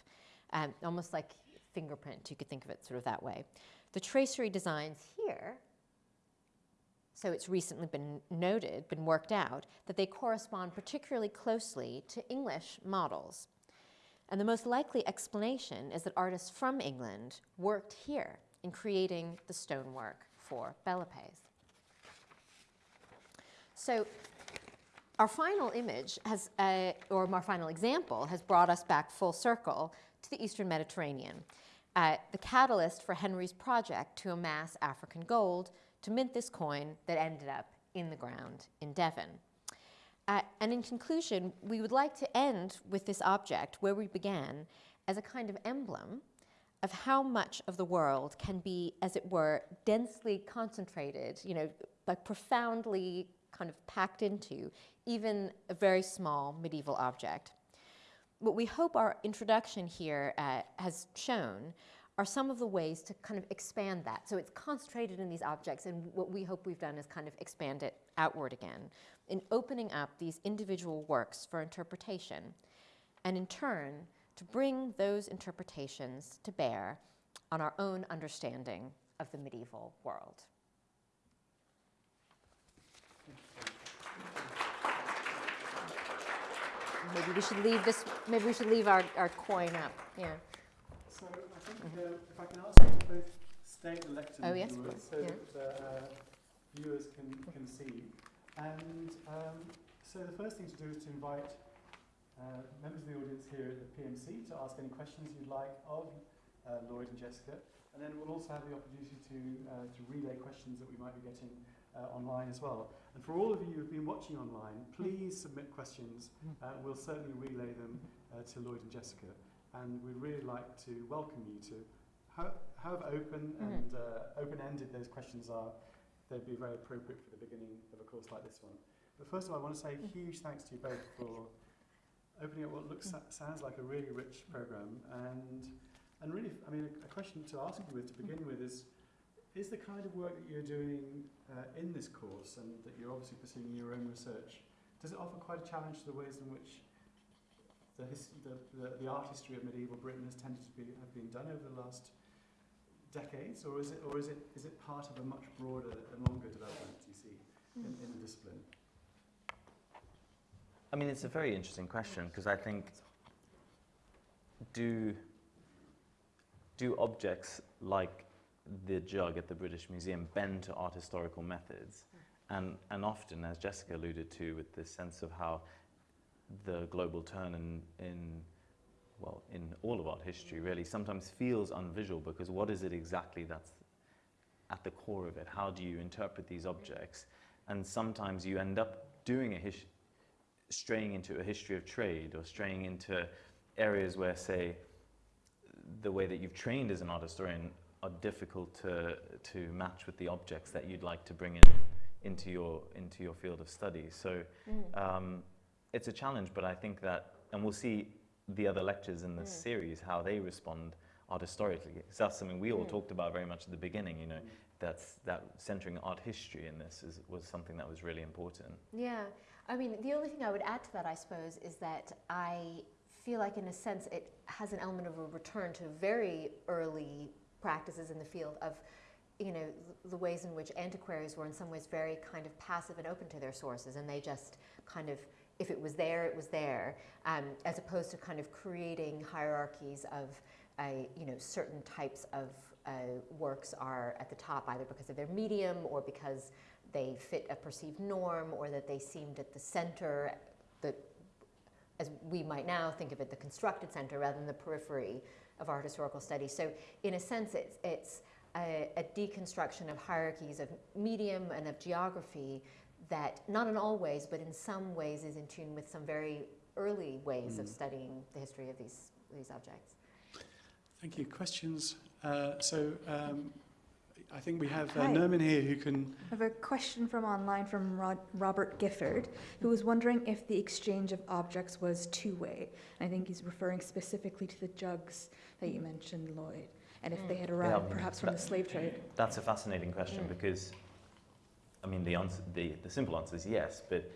um, almost like fingerprint, you could think of it sort of that way. The tracery designs here so it's recently been noted, been worked out, that they correspond particularly closely to English models. And the most likely explanation is that artists from England worked here in creating the stonework for Bellapais. So our final image has, uh, or our final example, has brought us back full circle to the Eastern Mediterranean, uh, the catalyst for Henry's project to amass African gold to mint this coin that ended up in the ground in Devon. Uh, and in conclusion, we would like to end with this object where we began as a kind of emblem of how much of the world can be, as it were, densely concentrated, you know, like profoundly kind of packed into even a very small medieval object. What we hope our introduction here uh, has shown are some of the ways to kind of expand that. So it's concentrated in these objects, and what we hope we've done is kind of expand it outward again in opening up these individual works for interpretation, and in turn, to bring those interpretations to bear on our own understanding of the medieval world. Maybe we should leave this, maybe we should leave our, our coin up, yeah. So Uh, if I can ask you to both state the Oh, yes, viewers so yeah. that uh, viewers can, can see. And um, so the first thing to do is to invite uh, members of the audience here at the PMC to ask any questions you'd like of uh, Lloyd and Jessica. And then we'll also have the opportunity to, uh, to relay questions that we might be getting uh, online as well. And for all of you who've been watching online, please submit questions. Uh, we'll certainly relay them uh, to Lloyd and Jessica. And we'd really like to welcome you to how, however open Mhm. and uh, open-ended those questions are, they'd be very appropriate for the beginning of a course like this one. But first of all, I want to say a huge thanks to you both for opening up what looks sounds like a really rich program. And and really, I mean, a, a question to ask you with to begin with is: Is the kind of work that you're doing uh, in this course, and that you're obviously pursuing your own research, does it offer quite a challenge to the ways in which the, his, the, the, the art history of medieval Britain has tended to be have been done over the last decades, or is it or is it is it part of a much broader and longer development? Do you see in, in the discipline? I mean, it's a very interesting question because I think do do objects like the jug at the British Museum bend to art historical methods? Hmm. And, and often, as Jessica alluded to, with this sense of how the global turn in, in, well, in all of art history really sometimes feels unvisual because what is it exactly that's at the core of it? How do you interpret these objects? And sometimes you end up doing a his- straying into a history of trade or straying into areas where, say, the way that you've trained as an art historian are difficult to, to match with the objects that you'd like to bring in into your, into your field of study. So um, it's a challenge, but I think that, and we'll see the other lectures in this Mm. series, how they respond art historically. 'Cause that's something we all Mm. talked about very much at the beginning, you know, that's, that centering art history in this is, was something that was really important. Yeah, I mean, the only thing I would add to that, I suppose, is that I feel like, in a sense, it has an element of a return to very early practices in the field of, you know, the ways in which antiquaries were in some ways very kind of passive and open to their sources, and they just kind of, if it was there, it was there, um, as opposed to kind of creating hierarchies of, uh, you know, certain types of uh, works are at the top either because of their medium or because they fit a perceived norm or that they seemed at the center, the, as we might now think of it, the constructed center rather than the periphery of art historical study. So in a sense, it's, it's a, a deconstruction of hierarchies of medium and of geography that, not in all ways, but in some ways is in tune with some very early ways of Mm. studying the history of these, these objects. Thank you. Questions? Uh, so um, I think we have uh, Nerman here who can. I have a question from online from Rod- Robert Gifford, who was wondering if the exchange of objects was two-way. I think he's referring specifically to the jugs that you mentioned, Lloyd, and if they had arrived Yeah, perhaps from the slave trade. That's a fascinating question Mm. because, I mean, the, answer, the, the simple answer is yes, but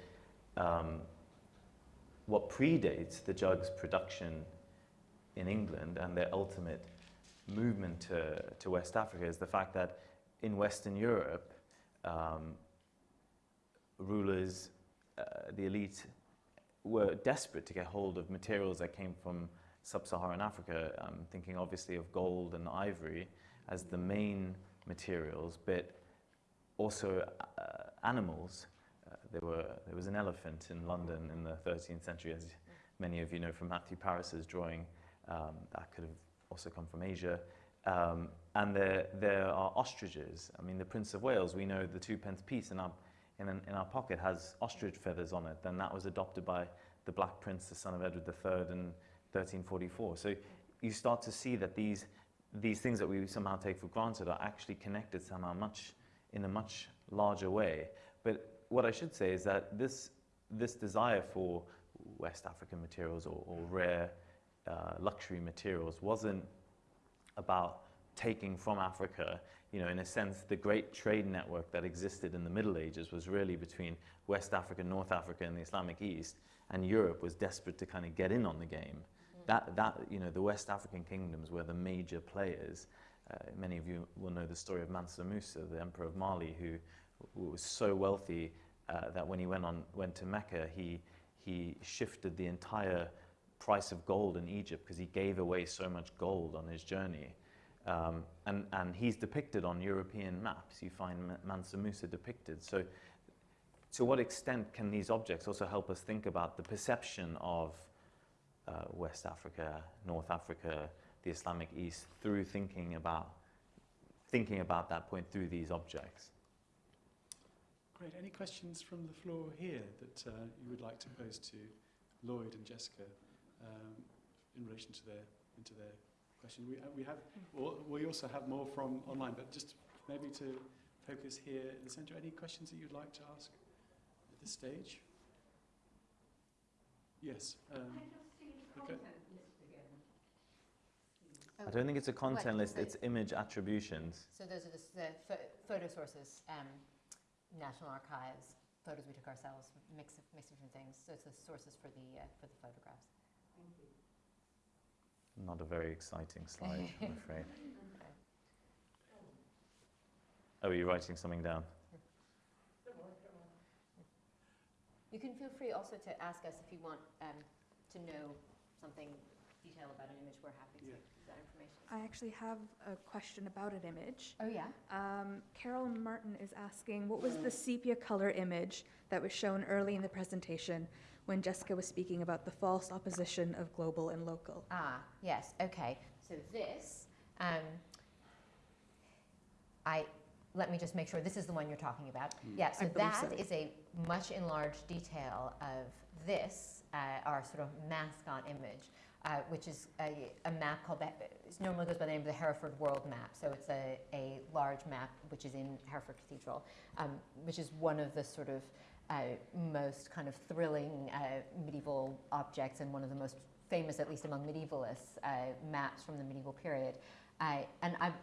um, what predates the jug's production in England and their ultimate movement to, to West Africa is the fact that in Western Europe, um, rulers, uh, the elite, were desperate to get hold of materials that came from sub-Saharan Africa, um, thinking obviously of gold and ivory as the main materials, but also uh, animals. Uh, there, were, there was an elephant in London in the 13th century, as many of you know from Matthew Paris's drawing. Um, that could have also come from Asia. Um, and there, there are ostriches. I mean, the Prince of Wales, we know the two pence piece in our, in, an, in our pocket has ostrich feathers on it. Then that was adopted by the Black Prince, the son of Edward III, in 1344. So you start to see that these, these things that we somehow take for granted are actually connected somehow much in a much larger way. But what I should say is that this, this desire for West African materials or, or rare uh, luxury materials wasn't about taking from Africa, you know, in a sense, the great trade network that existed in the Middle Ages was really between West Africa, North Africa, and the Islamic East, and Europe was desperate to kind of get in on the game. Mm. That, that, you know, the West African kingdoms were the major players. Uh, many of you will know the story of Mansa Musa, the emperor of Mali, who, who was so wealthy uh, that when he went, on, went to Mecca, he, he shifted the entire price of gold in Egypt because he gave away so much gold on his journey. Um, and, and he's depicted on European maps. You find Mansa Musa depicted. So to what extent can these objects also help us think about the perception of uh, West Africa, North Africa, the Islamic East through thinking about, thinking about that point through these objects? Great. Any questions from the floor here that uh, you would like to pose to Lloyd and Jessica um, in relation to their, into their question. We, uh, we have, we also have more from online, but just maybe to focus here in the centre. Any questions that you'd like to ask at this stage? Yes. Um, okay. I don't think it's a content What? list, it's image attributions. So those are the, the photo sources, um, National Archives, photos we took ourselves, mix of, mix of different things. So it's the sources for the, uh, for the photographs. Not a very exciting slide, I'm afraid. Oh, are you writing something down? You can feel free also to ask us if you want um, to know something detailed about an image. We're happy to Yeah. give that information. I actually have a question about an image. Oh, yeah? Um, Carol Martin is asking, what was the sepia color image that was shown early in the presentation when Jessica was speaking about the false opposition of global and local? Ah, yes, okay. So this, um, I, let me just make sure, this is the one you're talking about. Yeah, so I believe that so. is a much enlarged detail of this, uh, our sort of mascot image, uh, which is a, a map called, the, it normally goes by the name of the Hereford World Map. So it's a, a large map which is in Hereford Cathedral, um, which is one of the sort of uh, most kind of thrilling uh, medieval objects and one of the most famous, at least among medievalists, uh, maps from the medieval period. Uh, and I'm,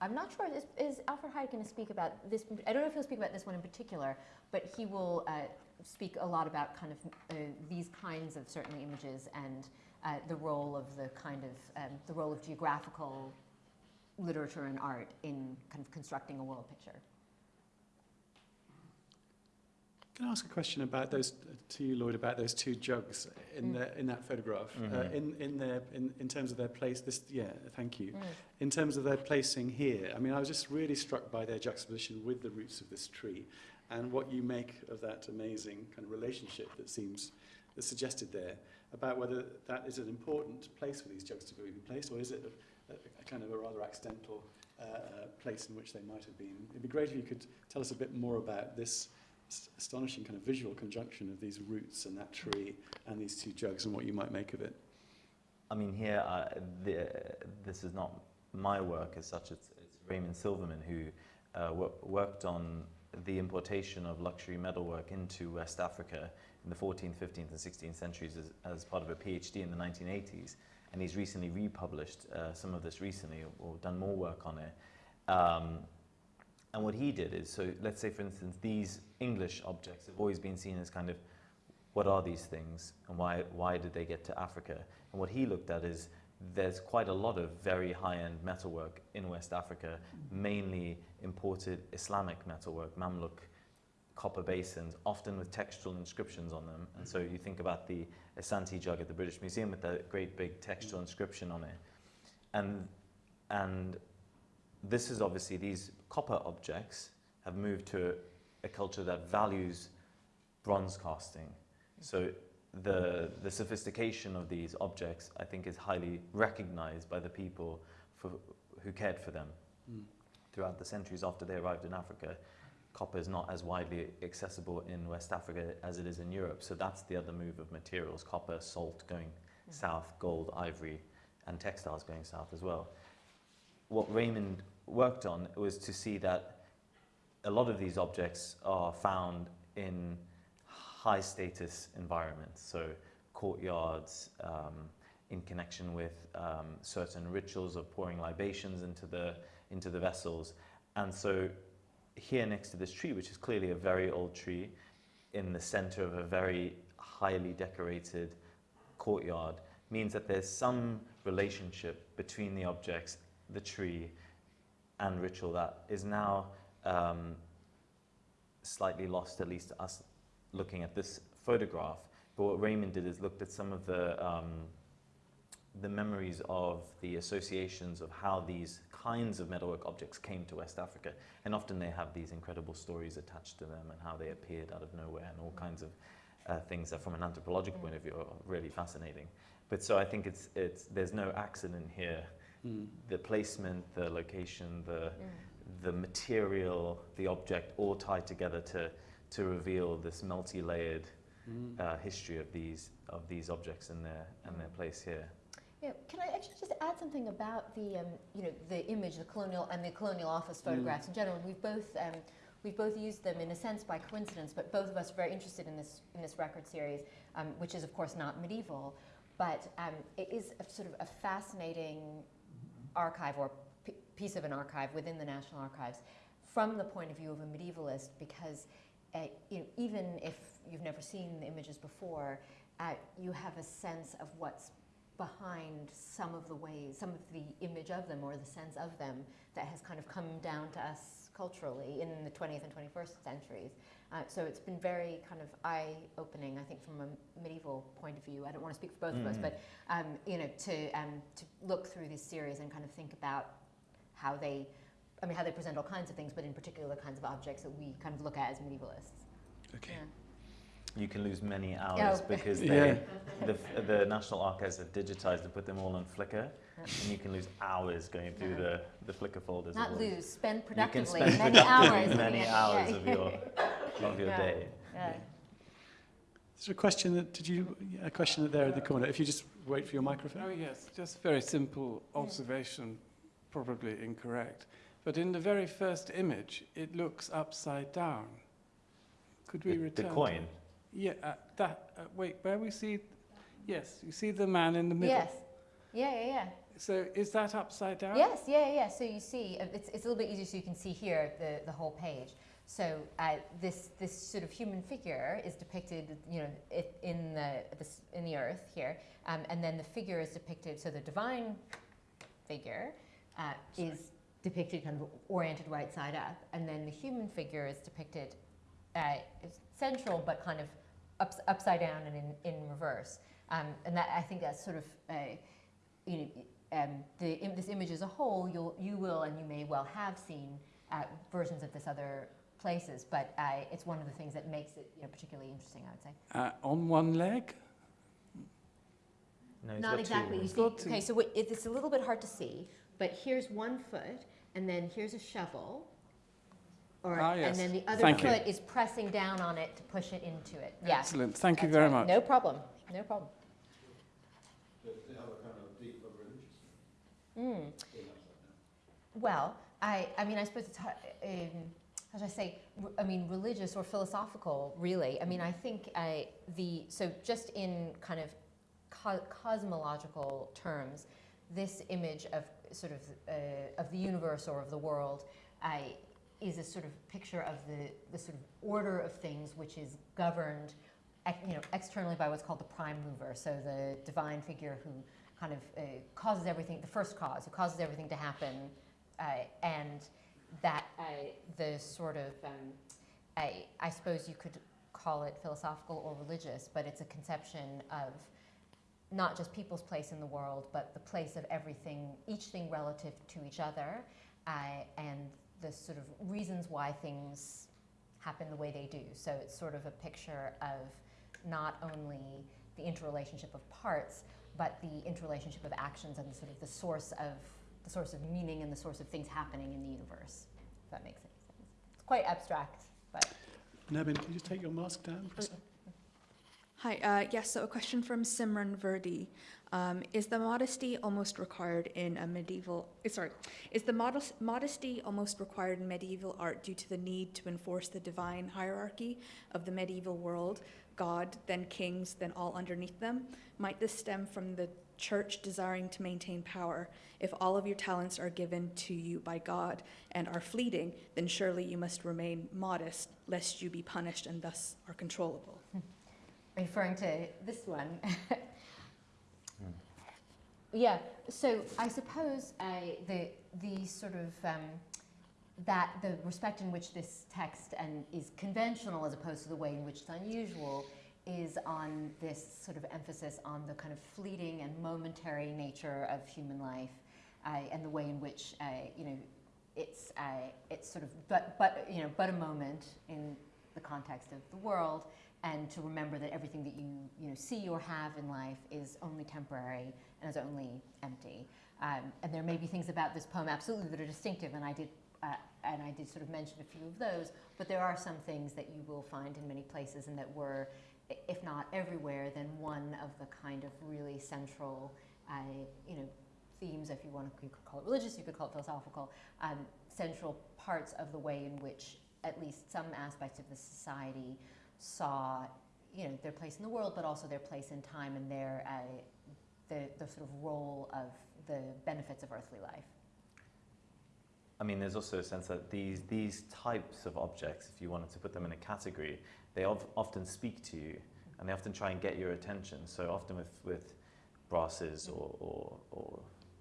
I'm not sure, is, is Alfred Hiatt going to speak about this? I don't know if he'll speak about this one in particular, but he will uh, speak a lot about kind of uh, these kinds of certainly images and uh, the role of the kind of, um, the role of geographical literature and art in kind of constructing a world picture. Can I ask a question about those to you, Lloyd, about those two jugs in Mm. the, in that photograph? Uh, Mhm. in in their in, in terms of their place, this yeah, thank you. Mm. In terms of their placing here, I mean, I was just really struck by their juxtaposition with the roots of this tree, and what you make of that amazing kind of relationship that seems that's suggested there about whether that is an important place for these jugs to be placed, or is it a, a, kind of a rather accidental uh, uh, place in which they might have been. It'd be great if you could tell us a bit more about this astonishing kind of visual conjunction of these roots and that tree and these two jugs and what you might make of it. I mean, here, uh, the, this is not my work as such, it's, it's Raymond Silverman who uh, wo- worked on the importation of luxury metalwork into West Africa in the 14th, 15th, and 16th centuries as, as part of a PhD in the 1980s. And he's recently republished uh, some of this recently or, or done more work on it. Um, and what he did is, so let's say, for instance, these English objects have always been seen as kind of what are these things and why, why did they get to Africa? And what he looked at is there's quite a lot of very high-end metalwork in West Africa, mainly imported Islamic metalwork, Mamluk copper basins, often with textual inscriptions on them. And so you think about the Asante jug at the British Museum with that great big textual inscription on it. And, and this is obviously, these copper objects have moved to a culture that values bronze casting. So the, the sophistication of these objects, I think, is highly recognized by the people for, who cared for them Mm. throughout the centuries after they arrived in Africa. Copper is not as widely accessible in West Africa as it is in Europe. So that's the other move of materials copper, salt going south, gold, ivory, and textiles going south as well. What Raymond worked on was to see that a lot of these objects are found in high status environments, so courtyards, um, in connection with um, certain rituals of pouring libations into the, into the vessels. And so here next to this tree, which is clearly a very old tree, in the center of a very highly decorated courtyard, means that there's some relationship between the objects, the tree, and ritual that is now um, slightly lost, at least to us looking at this photograph. But what Raymond did is looked at some of the um, the memories of the associations of how these kinds of metalwork objects came to West Africa. And often they have these incredible stories attached to them and how they appeared out of nowhere and all kinds of uh, things that from an anthropological point of view are really fascinating. But so I think it's, it's, there's no accident here. Mm. The placement, the location, the, the material, the object all tied together to, to reveal this multi-layered Mm. uh, history of these, of these objects and their, and their place here. Yeah, can I actually just add something about the, um, you know, the image, the colonial and the colonial office photographs in general? We've both, um, we've both used them in a sense by coincidence, but both of us are very interested in this in this record series, um, which is of course not medieval, but um, it is a sort of a fascinating archive or piece of an archive within the National Archives from the point of view of a medievalist, because uh, you know, even if you've never seen the images before, uh, you have a sense of what's behind some of the ways, some of the image of them or the sense of them that has kind of come down to us culturally in the 20th and 21st centuries. Uh, so it's been very kind of eye-opening, I think, from a medieval point of view. I don't want to speak for both of us, Mhm. but um, you know, to um, to look through this series and kind of think about how they, I mean, how they present all kinds of things, but in particular the kinds of objects that we kind of look at as medievalists. Okay. You can lose many hours Oh. because Yeah. the, the National Archives have digitized and put them all on Flickr, and you can lose hours going through the, the Flickr folders. Not of all- lose, spend You can productively spend many hours. productively looking many hours of your, of your Yeah. day. Yeah. Is there a question that, did you, a question that there in the corner? If you just wait for your microphone. Oh, yes, just a very simple observation, probably incorrect. But in the very first image, it looks upside down. Could we The, return? the to- coin. Yeah, uh, that, uh, wait, where we see, yes, you see the man in the middle. Yes. Yeah, yeah, yeah. So is that upside down? Yes, yeah, yeah. So you see, uh, it's, it's a little bit easier so you can see here the, the whole page. So uh, this this sort of human figure is depicted, you know, it, in the this, in the earth here, um, and then the figure is depicted. So the divine figure uh, is depicted kind of oriented right side up, and then the human figure is depicted uh, central but kind of ups, upside down and in, in reverse. Um, and that I think that's sort of uh, you know, um, the, im- this image as a whole, you'll, you will and you may well have seen uh, versions of this other places, but uh, it's one of the things that makes it you know, particularly interesting, I would say. Uh, on one leg? No, it's Not got two. exactly. You It's see, got to- okay, so what, it, it's a little bit hard to see, but here's one foot, and then here's a shovel. Or, Ah, And then the other Thank you. foot is pressing down on it to push it into it. Yeah. Excellent, thank you very right. much. No problem. No problem. Mm. Well, I, I mean, I suppose it's um, how should I say, I mean, religious or philosophical, really. I mean, I think I, the, so just in kind of co- cosmological terms, this image of sort of, uh, of the universe or of the world I, is a sort of picture of the, the sort of order of things which is governed you know, externally by what's called the prime mover, so the divine figure who kind of uh, causes everything, the first cause, who causes everything to happen, uh, and that uh, the sort of, um, I, I suppose you could call it philosophical or religious, but it's a conception of not just people's place in the world, but the place of everything, each thing relative to each other, uh, and the sort of reasons why things happen the way they do. So it's sort of a picture of not only the interrelationship of parts, but the interrelationship of actions and sort of the source of the source of meaning and the source of things happening in the universe. If that makes any sense. It's quite abstract, but Nevin, can you just take your mask down for a mm. sec? Hi, uh, yes, so a question from Simran Verdi. Um, is the modesty almost required in a medieval, eh, sorry, is the modest, modesty almost required in medieval art due to the need to enforce the divine hierarchy of the medieval world, God, then kings, then all underneath them? Might this stem from the church desiring to maintain power? If all of your talents are given to you by God and are fleeting, then surely you must remain modest, lest you be punished and thus are controllable. Referring to this one. yeah, so I suppose uh, the, the sort of um, that the respect in which this text and is conventional as opposed to the way in which it's unusual is on this sort of emphasis on the kind of fleeting and momentary nature of human life uh, and the way in which uh, you know it's uh, it's sort of but but you know but a moment in the context of the world and to remember that everything that you, you know, see or have in life is only temporary and is only empty. Um, and there may be things about this poem absolutely that are distinctive, and I did, uh, and I did sort of mention a few of those, but there are some things that you will find in many places and that were, if not everywhere, then one of the kind of really central, uh, you know, themes, if you want to, you could call it religious, you could call it philosophical, um, central parts of the way in which at least some aspects of the society saw you know, their place in the world, but also their place in time and their, uh, the, the sort of role of the benefits of earthly life. I mean, there's also a sense that these, these types of objects, if you wanted to put them in a category, they of, often speak to you and they often try and get your attention. So often with, with brasses or, or, or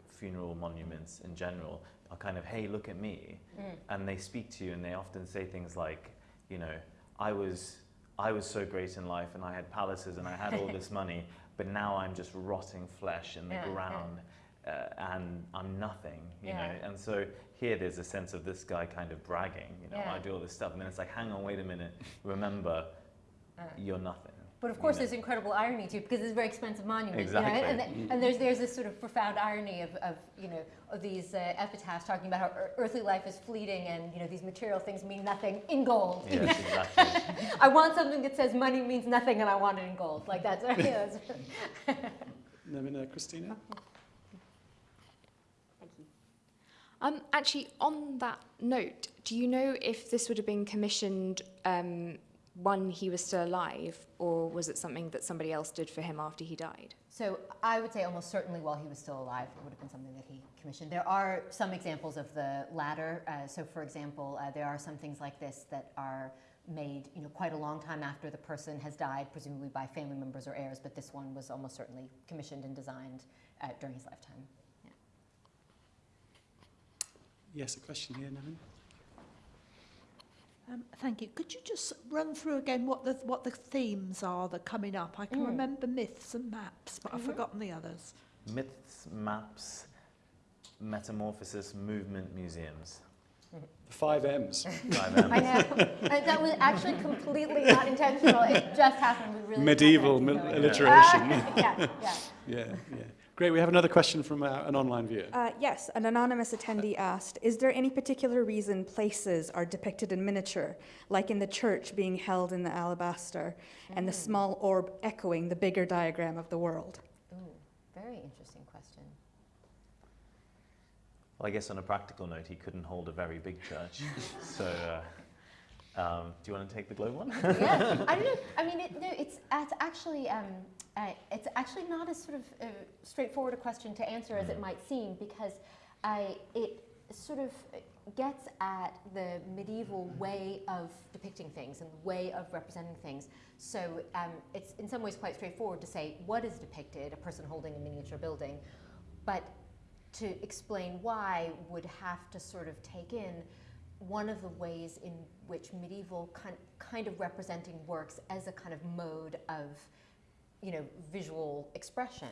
funeral monuments in general are kind of, hey, look at me. Mm. And they speak to you and they often say things like, you know, I was, I was so great in life and I had palaces and I had all this money, but now I'm just rotting flesh in the Yeah, yeah. ground uh, and I'm nothing, you Yeah. know. And so here there's a sense of this guy kind of bragging, you know, Yeah. I do all this stuff. And then it's like, hang on, wait a minute, remember, Uh. you're nothing. But of course, you know. there's incredible irony too, because it's a very expensive monument. You know, Exactly. and, and, and there's there's this sort of profound irony of, of you know of these uh, epitaphs talking about how earthly life is fleeting, and you know these material things mean nothing in gold. Yes, exactly. I want something that says money means nothing, and I want it in gold. Like that's. You know, that's Nevin, uh, Christina? Um, actually, on that note, do you know if this would have been commissioned um, when he was still alive, or was it something that somebody else did for him after he died? So I would say almost certainly while he was still alive, it would have been something that he commissioned. There are some examples of the latter. Uh, so, for example, uh, there are some things like this that are made, you know, quite a long time after the person has died, presumably by family members or heirs. But this one was almost certainly commissioned and designed uh, during his lifetime. Yes, a question here, Nevin? Um, thank you. Could you just run through again what the what the themes are that are coming up? I can Mm. remember myths and maps, but I've Mhm. forgotten the others. Myths, maps, metamorphosis, movement, museums. The five M's. Five M's. I know. Uh, that was actually completely not intentional. It just happened. We really Medieval had to mil- go alliteration. yeah, yeah. yeah, yeah. Great, we have another question from uh, an online viewer. Uh, yes, an anonymous attendee asked, is there any particular reason places are depicted in miniature, like in the church being held in the alabaster, and the small orb echoing the bigger diagram of the world? Ooh, very interesting question. Well, I guess on a practical note, he couldn't hold a very big church. so, uh, um, do you want to take the globe one? yeah, I don't know. I mean, it, no, it's it's actually um, uh, it's actually not as sort of uh, straightforward a question to answer as it might seem because uh, it sort of gets at the medieval way of depicting things and the way of representing things. So um, it's in some ways quite straightforward to say what is depicted, a person holding a miniature building, but to explain why would have to sort of take in one of the ways in which medieval kind, of representing works as a kind of mode of you know visual expression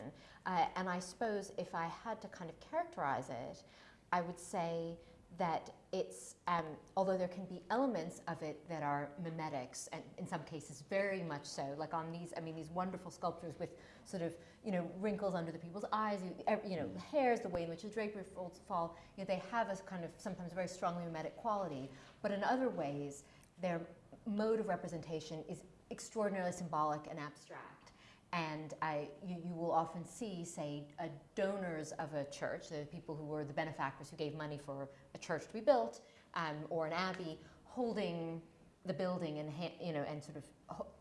uh, and i suppose if i had to kind of characterize it i would say that it's, um, although there can be elements of it that are mimetics, and in some cases very much so, like on these, I mean, these wonderful sculptures with sort of, you know, wrinkles under the people's eyes, you, you know, hairs, the way in which the drapery folds fall, you know, they have a kind of sometimes very strongly mimetic quality, but in other ways, their mode of representation is extraordinarily symbolic and abstract. And I, you, you will often see, say, donors of a church, the people who were the benefactors who gave money for a church to be built, um, or an abbey, holding the building and you know and sort of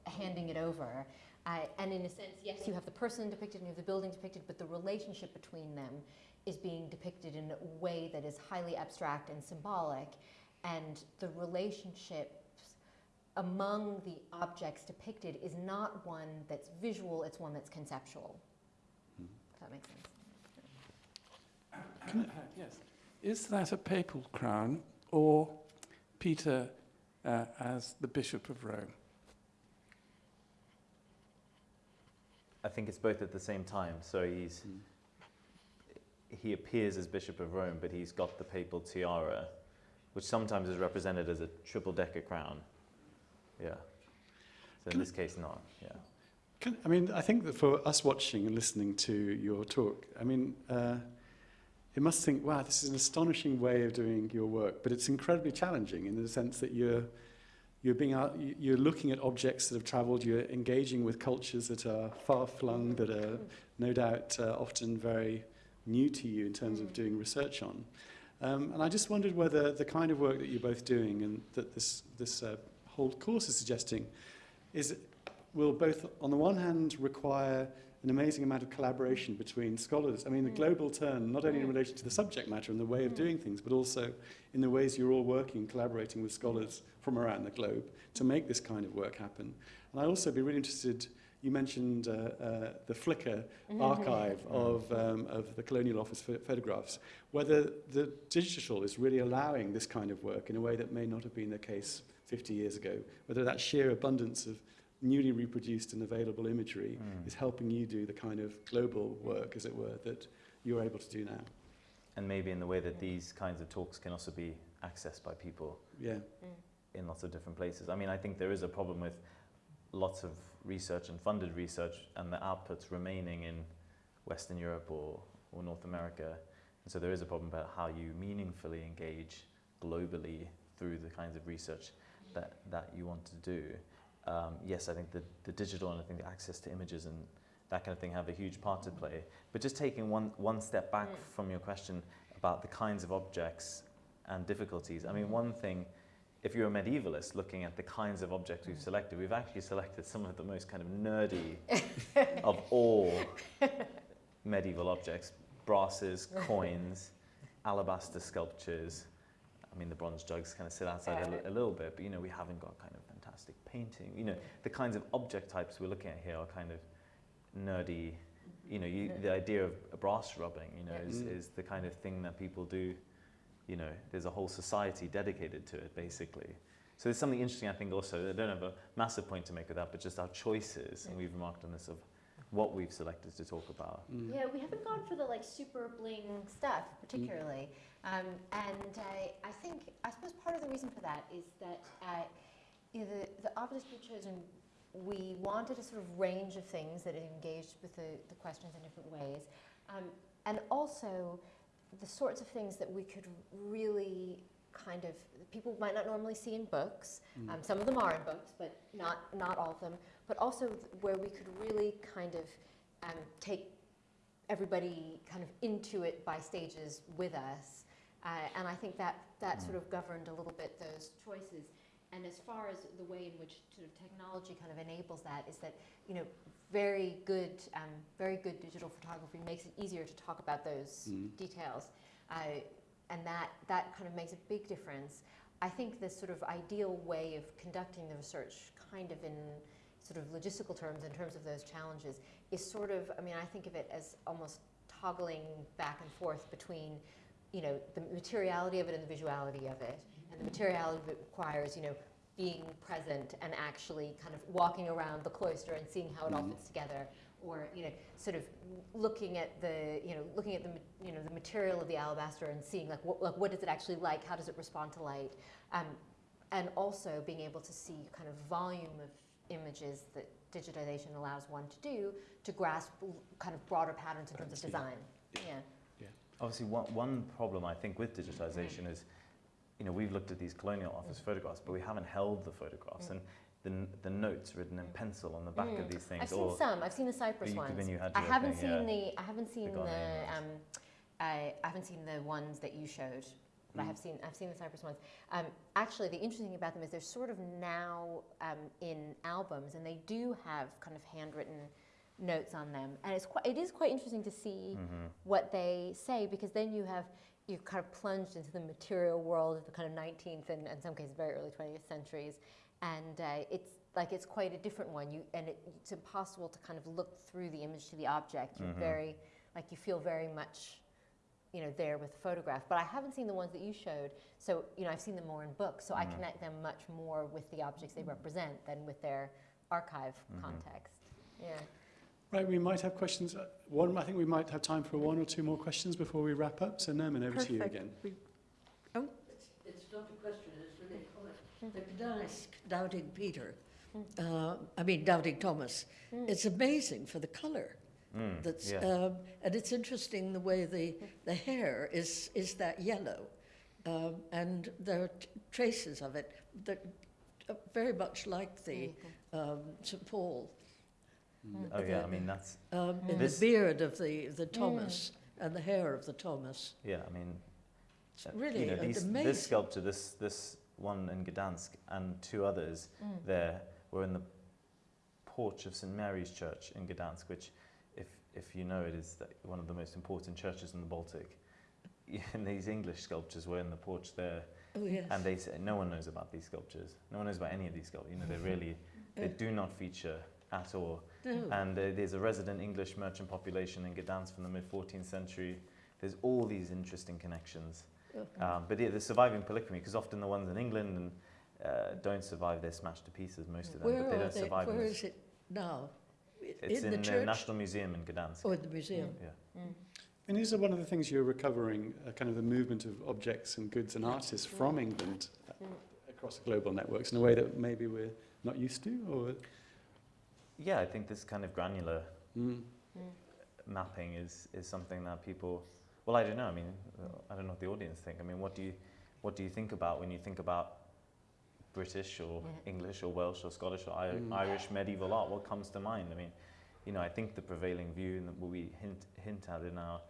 handing it over. Uh, and in a sense, yes, you have the person depicted and you have the building depicted, but the relationship between them is being depicted in a way that is highly abstract and symbolic. And the relationships among the objects depicted is not one that's visual, it's one that's conceptual. If that makes sense. Yes. Is that a papal crown or Peter uh, as the Bishop of Rome? I think it's both at the same time. So he's Mm. he appears as Bishop of Rome, but he's got the papal tiara, which sometimes is represented as a triple decker crown. Yeah. So in this case, not. Yeah. Can, I mean, I think that for us watching and listening to your talk, I mean, uh, you must think, wow, this is an astonishing way of doing your work, but it's incredibly challenging in the sense that you're, you're, being out, you- you're looking at objects that have travelled, you're engaging with cultures that are far-flung, that are no doubt uh, often very new to you in terms of Mm. doing research on. Um, and I just wondered whether the kind of work that you're both doing and that this, this uh, whole course is suggesting is will both, on the one hand, require an amazing amount of collaboration between scholars. I mean, the Mm. global turn, not only in Mm. relation to the subject matter and the way of Mm. doing things, but also in the ways you're all working, collaborating with scholars from around the globe to make this kind of work happen. And I'd also be really interested, you mentioned uh, uh, the Flickr archive of, um, of the Colonial Office pho- photographs, whether the digital is really allowing this kind of work in a way that may not have been the case 50 years ago, whether that sheer abundance of newly reproduced and available imagery Mm. is helping you do the kind of global work, as it were, that you're able to do now. And maybe in the way that these kinds of talks can also be accessed by people Yeah. in lots of different places. I mean, I think there is a problem with lots of research and funded research and the outputs remaining in Western Europe or, or North America. And so there is a problem about how you meaningfully engage globally through the kinds of research that, that you want to do. Um, yes, I think the, the digital and I think the access to images and that kind of thing have a huge part to play. But just taking one, one step back Mm. from your question about the kinds of objects and difficulties, I mean, one thing if you're a medievalist looking at the kinds of objects we've selected, we've actually selected some of the most kind of nerdy of all medieval objects brasses, coins, alabaster sculptures. I mean, the bronze jugs kind of sit outside a, a little bit, but you know, we haven't got kind of fantastic painting. You know, the kinds of object types we're looking at here are kind of nerdy. You know, you, the idea of a brass rubbing, you know, is, Mm. is the kind of thing that people do you know, there's a whole society dedicated to it, basically. So there's something interesting, I think, also. I don't have a massive point to make with that, but just our choices, and we've remarked on this of what we've selected to talk about. Mm. Yeah, we haven't gone for the like super bling stuff particularly, um, and I, I think I suppose part of the reason for that is that uh, you know, the the objects we've chosen, we wanted a sort of range of things that engaged with the, the questions in different ways, um, and also the sorts of things that we could really kind of people might not normally see in books. Mm. Um, some of them are in books, but not not all of them. But also where we could really kind of um, take everybody kind of into it by stages with us. Uh, and I think that that sort of governed a little bit those choices. And as far as the way in which sort of technology kind of enables that is that you know very good um, very good digital photography makes it easier to talk about those Mm. details, uh, and that that kind of makes a big difference. I think this sort of ideal way of conducting the research, kind of in sort of logistical terms, in terms of those challenges, is sort of, I mean, I think of it as almost toggling back and forth between, you know, the materiality of it and the visuality of it. And the materiality of it requires, you know, being present and actually kind of walking around the cloister and seeing how it all Mhm. fits together. or you know, sort of looking at the you know, looking at the you know the material of the alabaster and seeing like what like what is it actually like? How does it respond to light? Um, and also being able to see kind of volume of images that digitization allows one to do to grasp kind of broader patterns in terms of Patterns, yeah. design. Yeah. Obviously, one, one problem I think with digitization is, you know, we've looked at these colonial office photographs, but we haven't held the photographs. Mm. And the, the notes written in pencil on the back Mm. of these things. I've seen or some. I've seen the Cyprus you- ones. when you had I haven't seen yeah. the. I haven't seen got the. Um, I, I haven't seen the ones that you showed. But I Mm. have seen. I've seen the Cyprus ones. Um, actually, the interesting thing about them is they're sort of now um, in albums, and they do have kind of handwritten notes on them, and it's quite. It is quite interesting to see Mhm. what they say because then you have you're kind of plunged into the material world of the kind of 19th and in some cases very early 20th centuries and uh, it's like it's quite a different one you and it, it's impossible to kind of look through the image to the object you're Mhm. very like you feel very much you know there with the photograph but i haven't seen the ones that you showed so you know i've seen them more in books so i Mhm. connect them much more with the objects they represent than with their archive Mhm. context yeah Right, we might have questions. uh, One, I think we might have time for one or two more questions before we wrap up. So, Nermin, over to you again. We- It's, it's not a question, it's an comment. The Gdańsk Doubting Peter, uh, I mean Doubting Thomas, Mm. it's amazing for the colour. Mm, That's, yeah. um, and it's interesting the way the, the hair is, is that yellow. Um, and there are t- traces of it that are very much like the um, St. Paul. Oh, yeah, I the- mean, that's, Um, in This- the beard of the, the Thomas and the hair of the Thomas. yeah, I mean, It's uh, really you know, these, amazing. this sculpture, this, this one in Gdansk and two others Mm. there were in the porch of St Mary's Church in Gdansk, which, if, if you know it, is the, one of the most important churches in the Baltic. And these English sculptures were in the porch there, Oh, yes. and they say no one knows about these sculptures. No one knows about any of these sculptures. You know, they really, they do not feature at all. No. And uh, there's a resident English merchant population in Gdansk from the mid 14th century. There's all these interesting connections. Oh. Um, but yeah, the surviving polychromy, because often the ones in England and, uh, don't survive, they're smashed to pieces, most of them, Where but they are don't they? survive. in Where this- is it now? It's in, in, the the National Museum in Gdansk. or the museum? Yeah. And these are one of the things you're recovering, uh, kind of the movement of objects and goods and artists from England uh, across global networks in a way that maybe we're not used to, or Yeah, I think this kind of granular mm, mapping is, is something that people, well, I don't know. I mean, I don't know what the audience think. I mean, what do you, what do you think about when you think about British or Yeah. English or Welsh or Scottish or I- Mm. Irish medieval art? What comes to mind? I mean, you know, I think the prevailing view and what we hint, hint at in our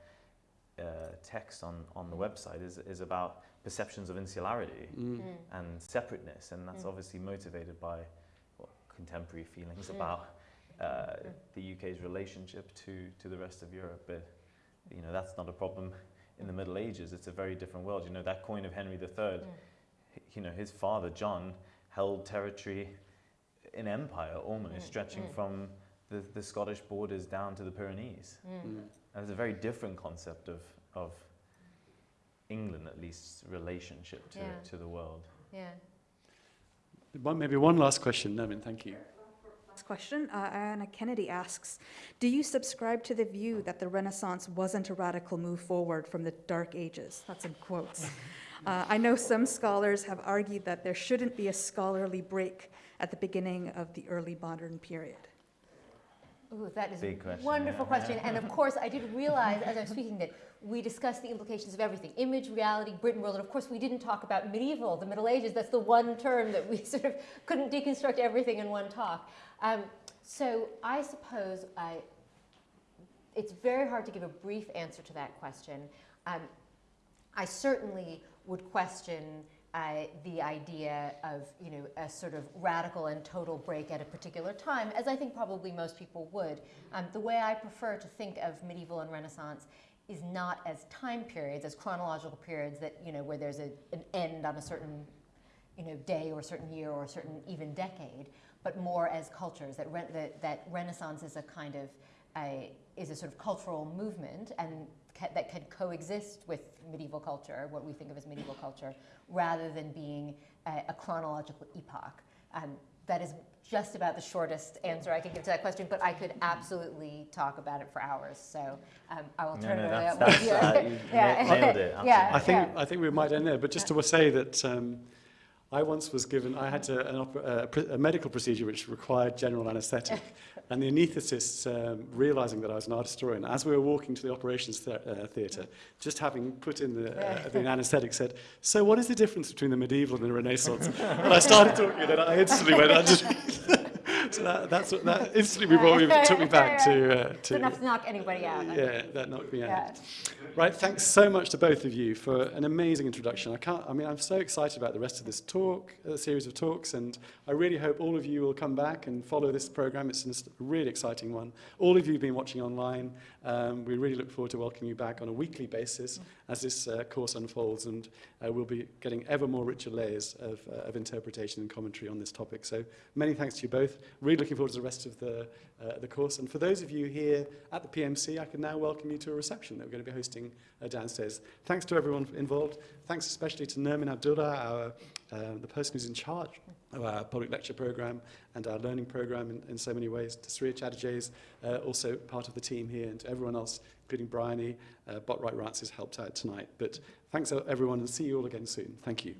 uh, text on, on the website is, is about perceptions of insularity mm, and separateness, and that's Mm. obviously motivated by what, contemporary feelings Mm. about uh, the UK's relationship to, to the rest of Europe. But you know that's not a problem in the Middle Ages. It's a very different world. You know that coin of Henry III. Mm. You know his father John held territory in empire almost Mm. stretching Mm. from the, the Scottish borders down to the Pyrenees. Mm. mm. And it's a very different concept of, of England, at least, relationship to, Yeah. to the world. yeah One, maybe one last question, Nermin, thank you. Question. Uh, Anna Kennedy asks Do you subscribe to the view that the Renaissance wasn't a radical move forward from the Dark Ages? That's in quotes. Uh, I know some scholars have argued that there shouldn't be a scholarly break at the beginning of the early modern period. Ooh, that is Big a question, wonderful yeah. question. And of course, I did realize as I was speaking that we discussed the implications of everything image, reality, Britain world. And of course, we didn't talk about medieval, the Middle Ages. That's the one term that we sort of couldn't deconstruct everything in one talk. Um, so I suppose I, it's very hard to give a brief answer to that question. Um, I certainly would question uh, the idea of you know a sort of radical and total break at a particular time, as I think probably most people would. Um, the way I prefer to think of medieval and Renaissance is not as time periods, as chronological periods that you know where there's a, an end on a certain you know day or a certain year or a certain even decade, but more as cultures. That re- that, that Renaissance is a kind of a, is a sort of cultural movement and ca- that can coexist with medieval culture, what we think of as medieval culture, rather than being a, a chronological epoch. Um, that is just about the shortest answer I can give to that question, but I could absolutely talk about it for hours. So um, I will turn no, it over to that's, you. uh, you Yeah. nailed it, Yeah, I think yeah. I think we might end there. But just to say that um, I once was given I had to, an op- uh, a, a medical procedure which required general anaesthetic, and the anaesthetist, um, realising that I was an art historian, as we were walking to the operations uh, theatre, just having put in the, uh, the anaesthetic, said, "So what is the difference between the medieval and the Renaissance?" and I started talking, and I instantly went. I so that, that's what, that instantly brought me, took me back to uh, to enough to knock anybody out. yeah, that knocked me out. Yeah. Right, thanks so much to both of you for an amazing introduction. I can't, I mean, I'm so excited about the rest of this talk, uh, series of talks, and I really hope all of you will come back and follow this program. It's a really exciting one. All of you have been watching online. Um, we really look forward to welcoming you back on a weekly basis as this uh, course unfolds, and uh, we'll be getting ever more richer layers of, uh, of interpretation and commentary on this topic. So many thanks to you both. Really looking forward to the rest of the, uh, the course. And for those of you here at the PMC, I can now welcome you to a reception that we're going to be hosting uh, downstairs. Thanks to everyone involved. Thanks especially to Nermin Abdullah, our, uh, the person who's in charge of our public lecture program and our learning program in, in so many ways. To Sriya Chatterjee, uh, also part of the team here, and everyone else, including Bryony, uh, Botwright Rats has helped out tonight. But thanks uh, everyone, and see you all again soon. Thank you.